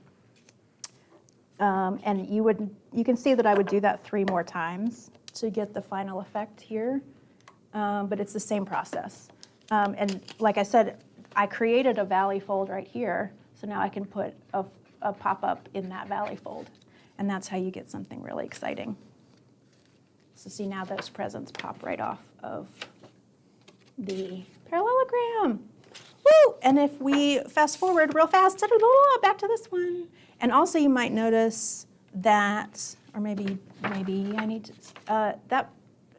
Um, And you would, you can see that I would do that three more times to get the final effect here. Um, But it's the same process. Um, And like I said, I created a valley fold right here, so now I can put a, a pop-up in that valley fold. And that's how you get something really exciting. So see now those presents pop right off of the parallelogram. Woo! And if we fast forward real fast, back to this one. And also you might notice that, or maybe, maybe I need to, uh, that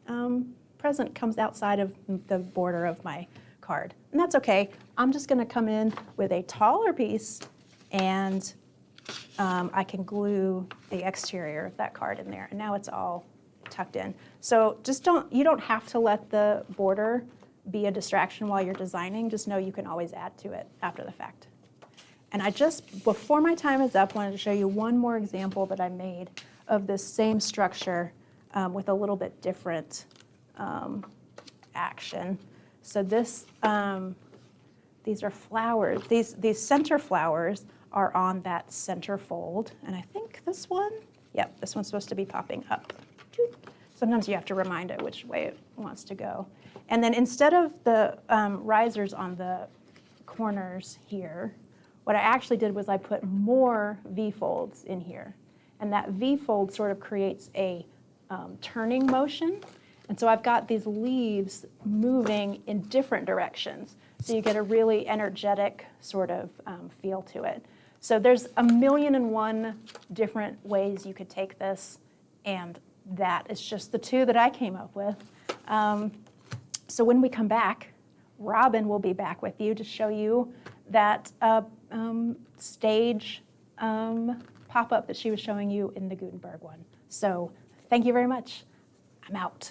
um, present comes outside of the border of my card. And that's okay. I'm just gonna come in with a taller piece and um, I can glue the exterior of that card in there. And now it's all tucked in. So just don't, you don't have to let the border be a distraction while you're designing. Just know you can always add to it after the fact. And I just, before my time is up, wanted to show you one more example that I made of this same structure um, with a little bit different um, action. So this, um, these are flowers. These, these center flowers are on that center fold. And I think this one, yep, this one's supposed to be popping up. Sometimes you have to remind it which way it wants to go. And then instead of the um, risers on the corners here, what I actually did was I put more V-folds in here. And that V-fold sort of creates a um, turning motion. And so I've got these leaves moving in different directions. So you get a really energetic sort of um, feel to it. So there's a million and one different ways you could take this, and that is just the two that I came up with. Um, so when we come back, Robin will be back with you to show you that uh, um, stage um, pop-up that she was showing you in the Gutenberg one. So thank you very much. I'm out.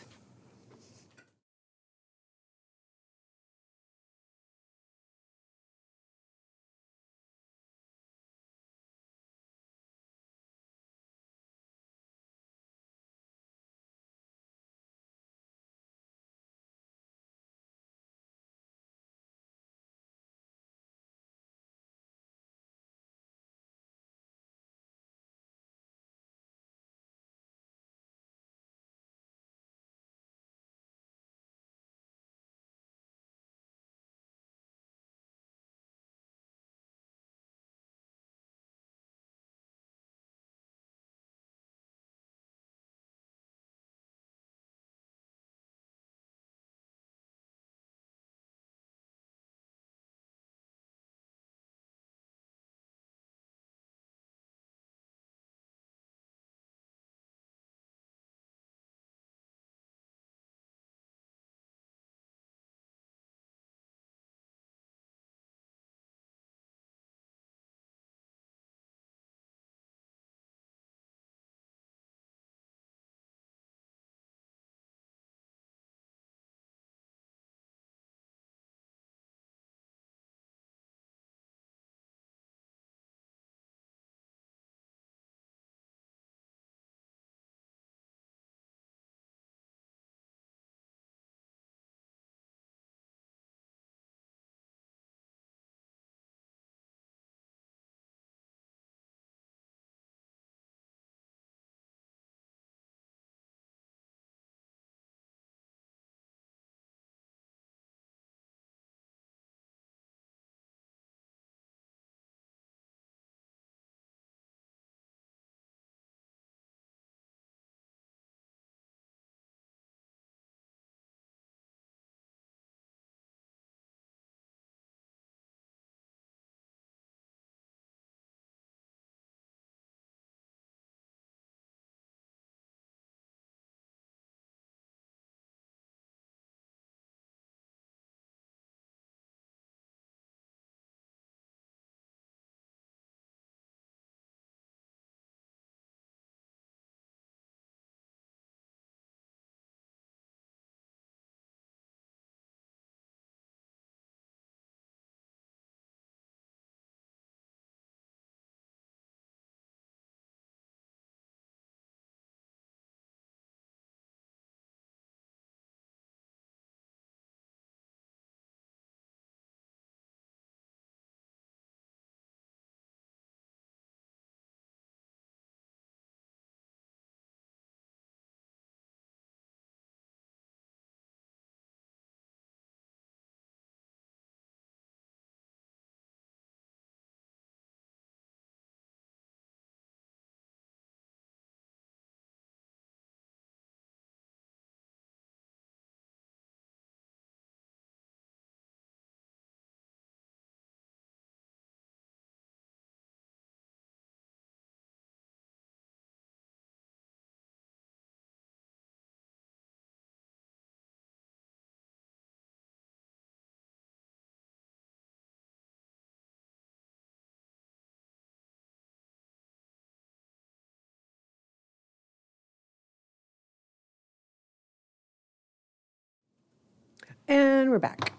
And we're back.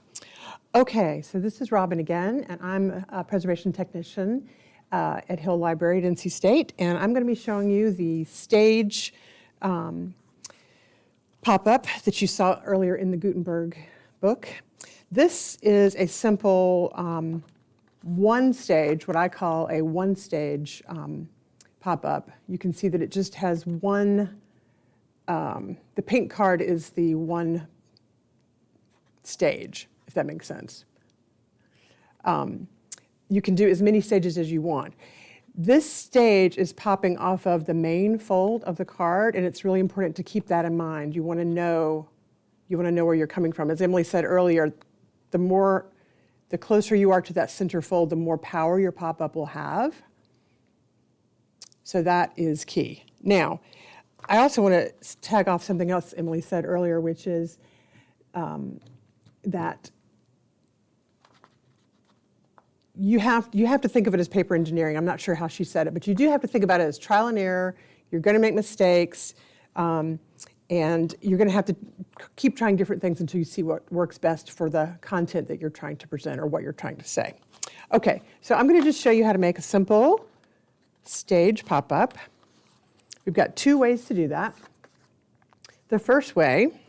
Okay, so this is Robin again, and I'm a preservation technician uh, at Hill Library at NC State, and I'm going to be showing you the stage um, pop-up that you saw earlier in the Gutenberg book. This is a simple um, one stage, what I call a one stage um, pop-up. You can see that it just has one, um, the pink card is the one stage, if that makes sense. Um, you can do as many stages as you want. This stage is popping off of the main fold of the card, and it's really important to keep that in mind. You want to know, you want to know where you're coming from. As Emily said earlier, the more, the closer you are to that center fold, the more power your pop-up will have. So that is key. Now, I also want to tag off something else Emily said earlier, which is um, that you have, you have to think of it as paper engineering. I'm not sure how she said it, but you do have to think about it as trial and error. You're going to make mistakes, um, and you're going to have to keep trying different things until you see what works best for the content that you're trying to present or what you're trying to say. Okay, so I'm going to just show you how to make a simple stage pop-up. We've got two ways to do that. The first way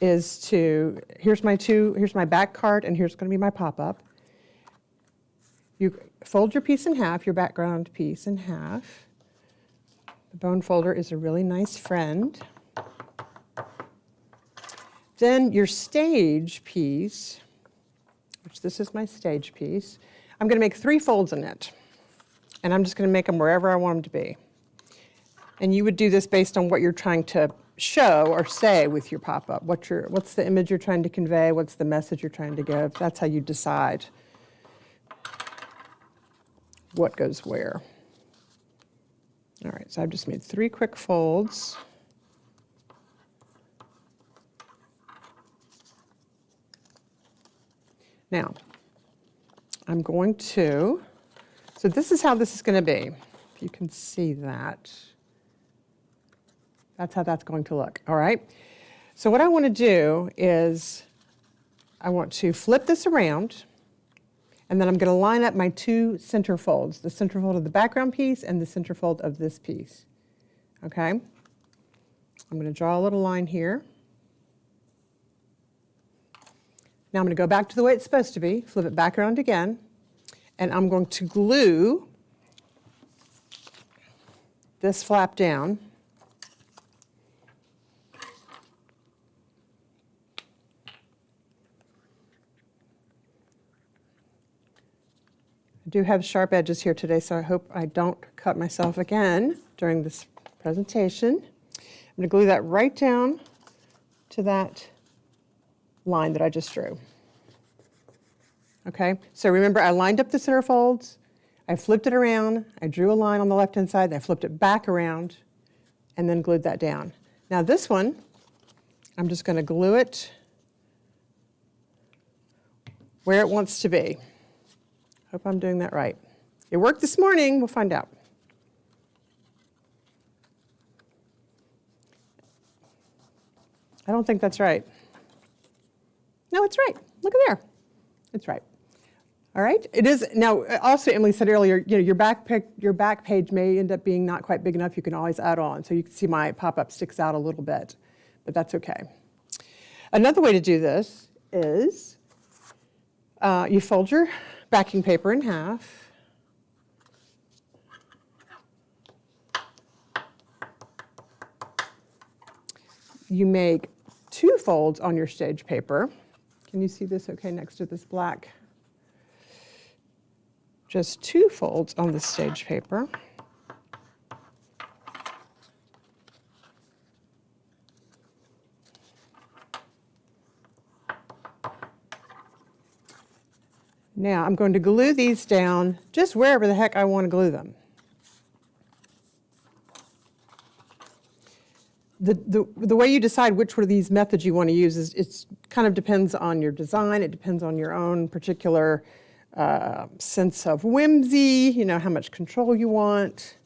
is to, here's my two, here's my back card and here's going to be my pop-up. You fold your piece in half, your background piece in half. The bone folder is a really nice friend. Then your stage piece, which this is my stage piece, I'm going to make three folds in it. And I'm just going to make them wherever I want them to be. And you would do this based on what you're trying to show or say with your pop-up. What your, what's the image you're trying to convey? What's the message you're trying to give? That's how you decide what goes where. All right, so I've just made three quick folds. Now, I'm going to, so this is how this is going to be. If you can see that. That's how that's going to look, all right? So what I want to do is I want to flip this around and then I'm going to line up my two center folds, the center fold of the background piece and the center fold of this piece. Okay? I'm going to draw a little line here. Now I'm going to go back to the way it's supposed to be, flip it back around again, and I'm going to glue this flap down Do have sharp edges here today, so I hope I don't cut myself again during this presentation. I'm going to glue that right down to that line that I just drew. Okay, so remember I lined up the center folds, I flipped it around, I drew a line on the left-hand side, I flipped it back around, and then glued that down. Now this one, I'm just going to glue it where it wants to be. Hope I'm doing that right. It worked this morning, we'll find out. I don't think that's right. No, it's right. Look at there. It's right. All right. It is now. Also, Emily said earlier, you know, your back pic, your back page may end up being not quite big enough. You can always add on. So you can see my pop-up sticks out a little bit, but that's okay. Another way to do this is uh, you fold your backing paper in half. You make two folds on your stage paper. Can you see this okay next to this black? Just two folds on the stage paper. Now I'm going to glue these down just wherever the heck I want to glue them. The, the, the way you decide which one of these methods you want to use is it kind of depends on your design. It depends on your own particular uh, sense of whimsy, you know, how much control you want.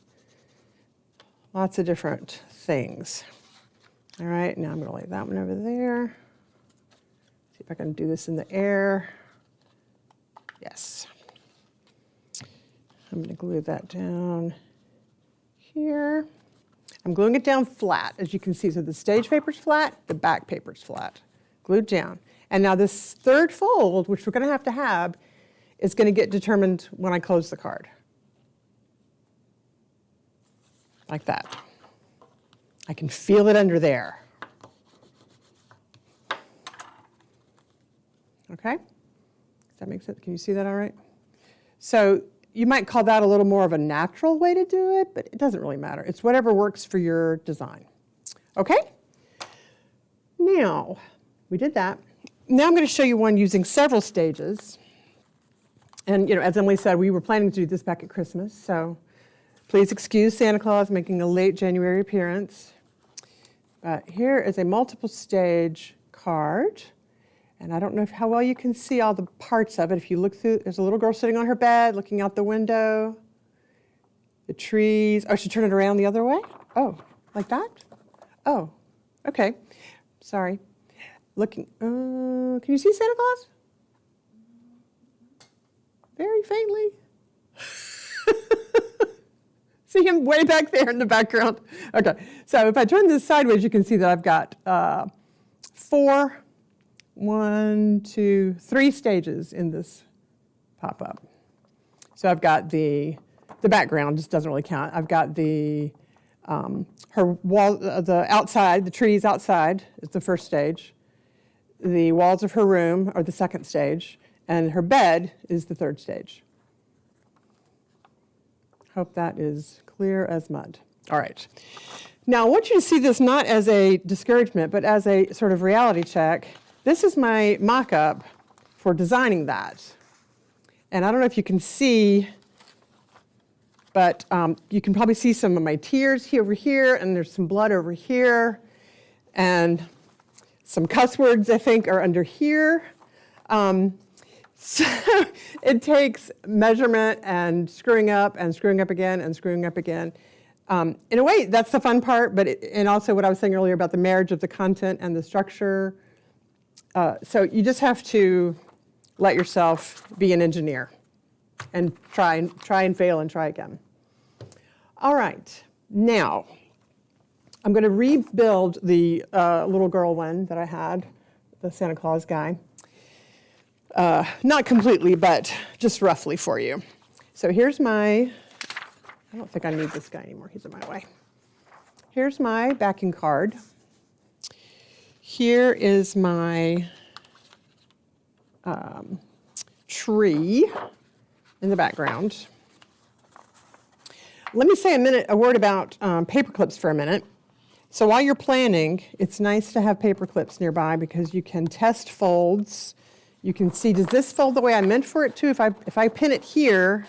Lots of different things. All right, now I'm going to lay that one over there. See if I can do this in the air. Yes. I'm going to glue that down here. I'm gluing it down flat, as you can see. So the stage paper's flat, the back paper's flat, glued down. And now this third fold, which we're going to have to have, is going to get determined when I close the card. Like that. I can feel it under there. Okay? That make sense? Can you see that all right? So you might call that a little more of a natural way to do it, but it doesn't really matter. It's whatever works for your design. Okay? Now, we did that. Now I'm going to show you one using several stages. And, you know, as Emily said, we were planning to do this back at Christmas, so please excuse Santa Claus making a late January appearance. Uh, here is a multiple stage card. And I don't know if, how well you can see all the parts of it. If you look through, there's a little girl sitting on her bed looking out the window. The trees. Oh, should turn it around the other way? Oh, like that? Oh, okay. Sorry. Looking, uh, can you see Santa Claus? Very faintly. [laughs] see him way back there in the background. Okay, so if I turn this sideways, you can see that I've got uh, four one, two, three stages in this pop-up. So I've got the, the background just doesn't really count. I've got the, um, her wall, uh, the outside, the trees outside is the first stage. The walls of her room are the second stage. And her bed is the third stage. Hope that is clear as mud. All right. Now, I want you to see this not as a discouragement, but as a sort of reality check. This is my mock-up for designing that. And I don't know if you can see, but um, you can probably see some of my tears here over here, and there's some blood over here, and some cuss words, I think, are under here. Um, [laughs] so it takes measurement and screwing up and screwing up again and screwing up again. Um, in a way, that's the fun part, but it, and also what I was saying earlier about the marriage of the content and the structure. Uh, so you just have to let yourself be an engineer and try and try and fail and try again. All right, now I'm going to rebuild the uh, little girl one that I had, the Santa Claus guy. Uh, not completely, but just roughly for you. So here's my, I don't think I need this guy anymore, he's in my way. Here's my backing card. Here is my um, tree in the background. Let me say a minute, a word about um, paper clips for a minute. So while you're planning, it's nice to have paper clips nearby because you can test folds you can see, does this fold the way I meant for it to? If I, if I pin it here,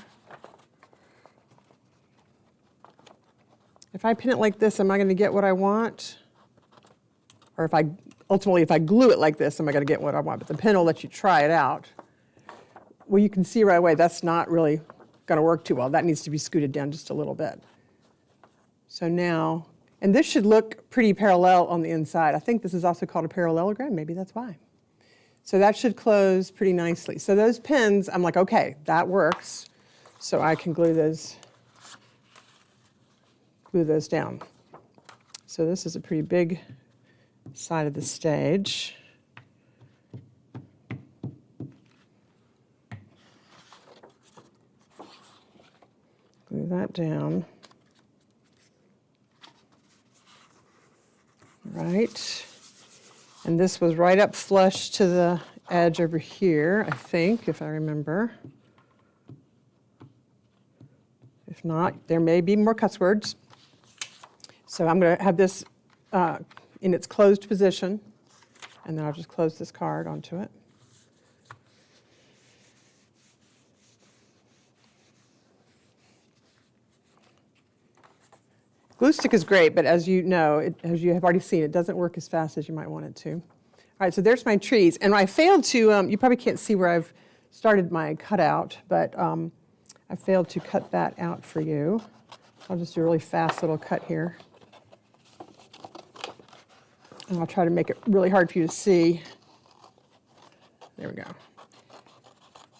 if I pin it like this, am I going to get what I want? Or if I, ultimately, if I glue it like this, am I going to get what I want? But the pin will let you try it out. Well, you can see right away that's not really going to work too well. That needs to be scooted down just a little bit. So now, and this should look pretty parallel on the inside. I think this is also called a parallelogram. Maybe that's why. So that should close pretty nicely. So those pins, I'm like, okay, that works. So I can glue those, glue those down. So this is a pretty big side of the stage. Glue that down. Right. And this was right up flush to the edge over here, I think, if I remember. If not, there may be more cuss words. So I'm going to have this uh, in its closed position, and then I'll just close this card onto it. Glue stick is great, but as you know, it, as you have already seen, it doesn't work as fast as you might want it to. All right, so there's my trees. And I failed to, um, you probably can't see where I've started my cutout, but um, I failed to cut that out for you. I'll just do a really fast little cut here. And I'll try to make it really hard for you to see. There we go.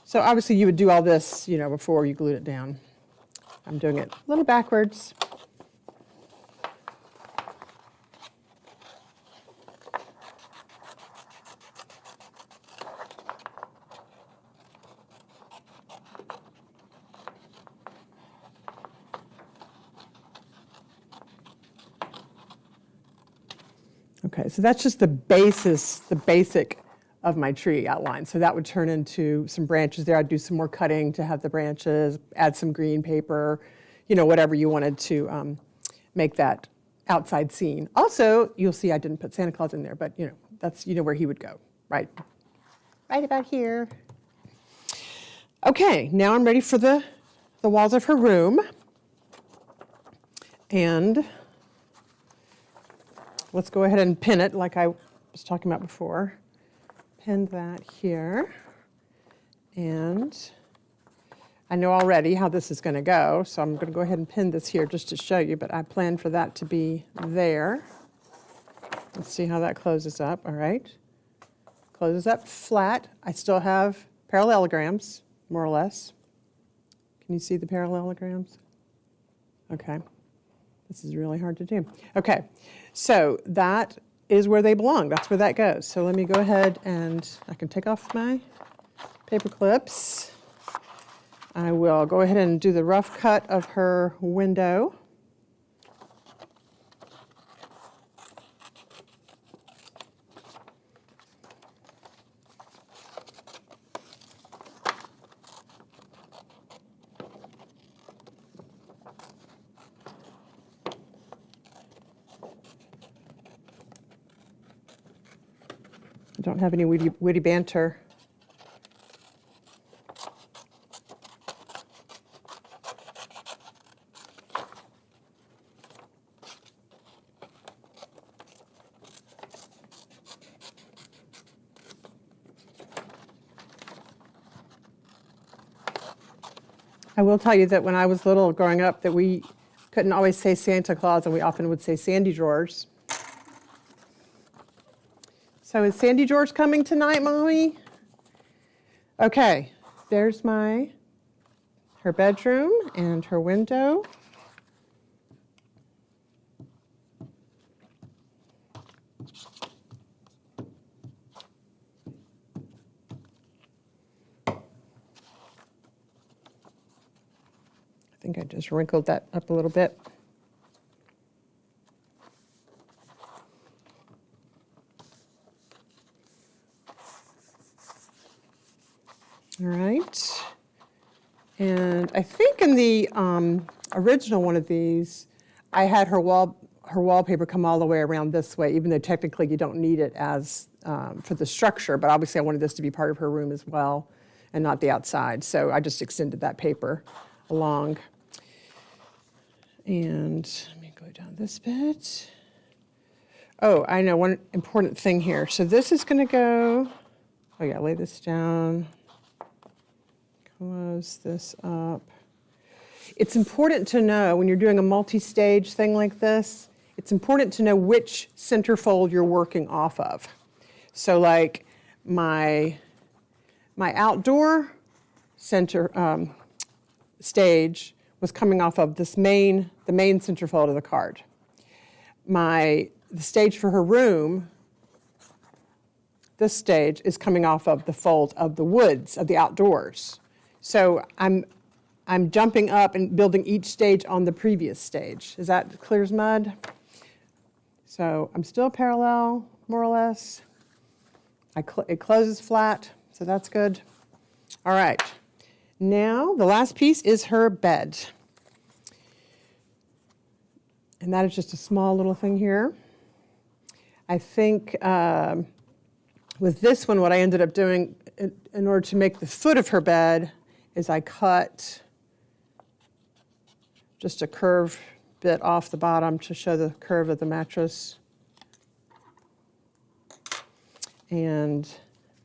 So obviously you would do all this, you know, before you glued it down. I'm doing it a little backwards. So that's just the basis, the basic of my tree outline. So that would turn into some branches there. I'd do some more cutting to have the branches, add some green paper, you know, whatever you wanted to um, make that outside scene. Also, you'll see I didn't put Santa Claus in there, but you know, that's, you know where he would go, right? Right about here. Okay, now I'm ready for the, the walls of her room. And let's go ahead and pin it like I was talking about before. Pin that here. And I know already how this is going to go, so I'm going to go ahead and pin this here just to show you, but I plan for that to be there. Let's see how that closes up, all right. Closes up flat. I still have parallelograms, more or less. Can you see the parallelograms? Okay. This is really hard to do. Okay, so that is where they belong. That's where that goes. So let me go ahead and I can take off my paper clips. I will go ahead and do the rough cut of her window. I don't have any witty, witty banter. I will tell you that when I was little growing up that we couldn't always say Santa Claus and we often would say Sandy Drawers. So is Sandy George coming tonight, Mommy? Okay, there's my, her bedroom and her window. I think I just wrinkled that up a little bit. All right. And I think in the um, original one of these, I had her wall, her wallpaper come all the way around this way, even though technically you don't need it as um, for the structure, but obviously I wanted this to be part of her room as well and not the outside. So I just extended that paper along. And let me go down this bit. Oh, I know one important thing here. So this is going to go, oh yeah, lay this down close this up. It's important to know when you're doing a multi-stage thing like this, it's important to know which centerfold you're working off of. So like my, my outdoor center um, stage was coming off of this main, the main centerfold of the card. My, the stage for her room this stage is coming off of the fold of the woods, of the outdoors. So I'm, I'm jumping up and building each stage on the previous stage. Is that clear as mud? So I'm still parallel, more or less. I cl it closes flat, so that's good. All right, now the last piece is her bed. And that is just a small little thing here. I think um, with this one, what I ended up doing in, in order to make the foot of her bed is I cut just a curve bit off the bottom to show the curve of the mattress. And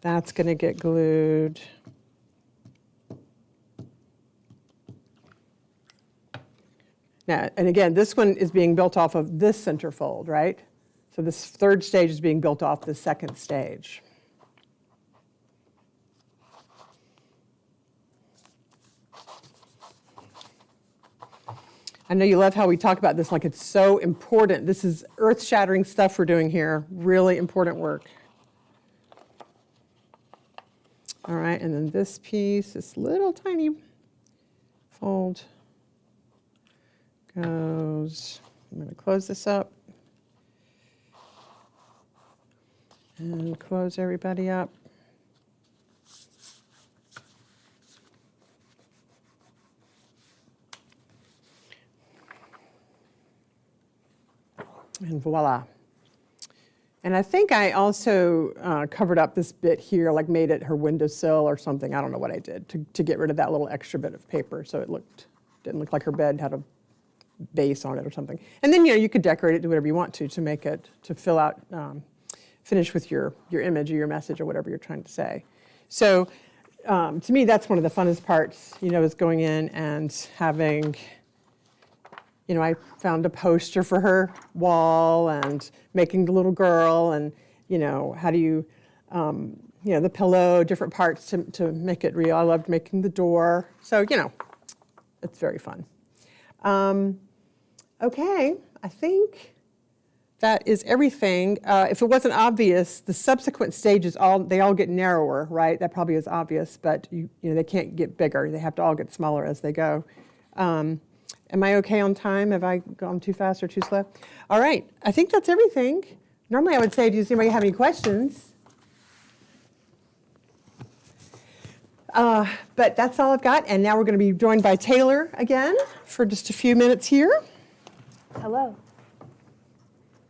that's going to get glued. Now, and again, this one is being built off of this center fold, right? So this third stage is being built off the second stage. I know you love how we talk about this like it's so important. This is earth-shattering stuff we're doing here, really important work. All right, and then this piece, this little tiny fold goes, I'm going to close this up. And close everybody up. And voila. And I think I also uh, covered up this bit here, like made it her windowsill or something. I don't know what I did to, to get rid of that little extra bit of paper so it looked, didn't look like her bed had a base on it or something. And then, you know, you could decorate it, do whatever you want to, to make it, to fill out, um, finish with your, your image or your message or whatever you're trying to say. So um, to me, that's one of the funnest parts, you know, is going in and having, you know, I found a poster for her wall and making the little girl and, you know, how do you, um, you know, the pillow, different parts to, to make it real. I loved making the door. So, you know, it's very fun. Um, okay, I think that is everything. Uh, if it wasn't obvious, the subsequent stages all they all get narrower, right? That probably is obvious, but you you know they can't get bigger. They have to all get smaller as they go. Um, am I okay on time? Have I gone too fast or too slow? All right, I think that's everything. Normally I would say, does anybody have any questions? Uh, but that's all I've got, and now we're going to be joined by Taylor again for just a few minutes here. Hello.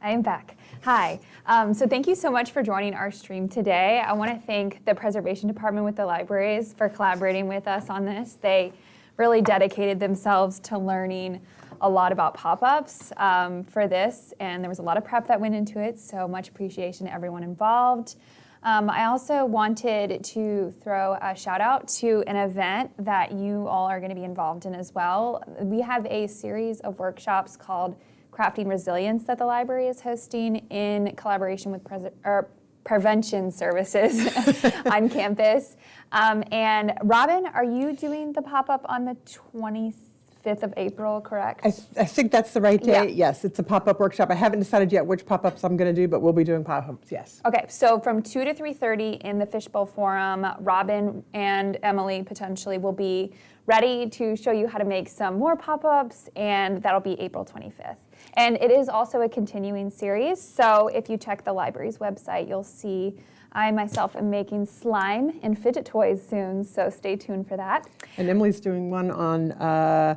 I am back. Hi. Um, so thank you so much for joining our stream today. I want to thank the Preservation Department with the libraries for collaborating with us on this. They really dedicated themselves to learning a lot about pop-ups um, for this, and there was a lot of prep that went into it, so much appreciation to everyone involved. Um, I also wanted to throw a shout out to an event that you all are going to be involved in as well. We have a series of workshops called Crafting Resilience that the library is hosting in collaboration with Pres or Prevention Services [laughs] on campus. Um, and Robin, are you doing the pop-up on the 25th of April, correct? I, th I think that's the right Yeah. date. Yes, it's a pop-up workshop. I haven't decided yet which pop-ups I'm going to do, but we'll be doing pop-ups, yes. Okay, so from 2 to 3.30 in the Fishbowl Forum, Robin and Emily potentially will be ready to show you how to make some more pop-ups, and that'll be April 25th. And it is also a continuing series, so if you check the library's website, you'll see I myself am making slime and fidget toys soon, so stay tuned for that. And Emily's doing one on uh,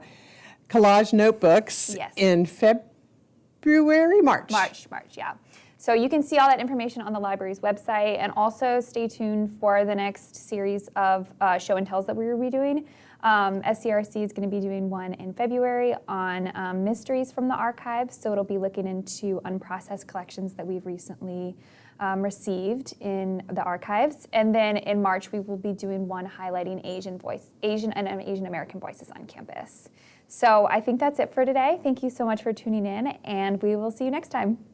collage notebooks Yes. in February, March. March, March, yeah. So you can see all that information on the library's website and also stay tuned for the next series of uh, show and tells that we will be doing. Um, SCRC is going to be doing one in February on um, mysteries from the archives. So it'll be looking into unprocessed collections that we've recently um, received in the archives. And then in March, we will be doing one highlighting Asian voice, Asian and Asian American voices on campus. So I think that's it for today. Thank you so much for tuning in and we will see you next time.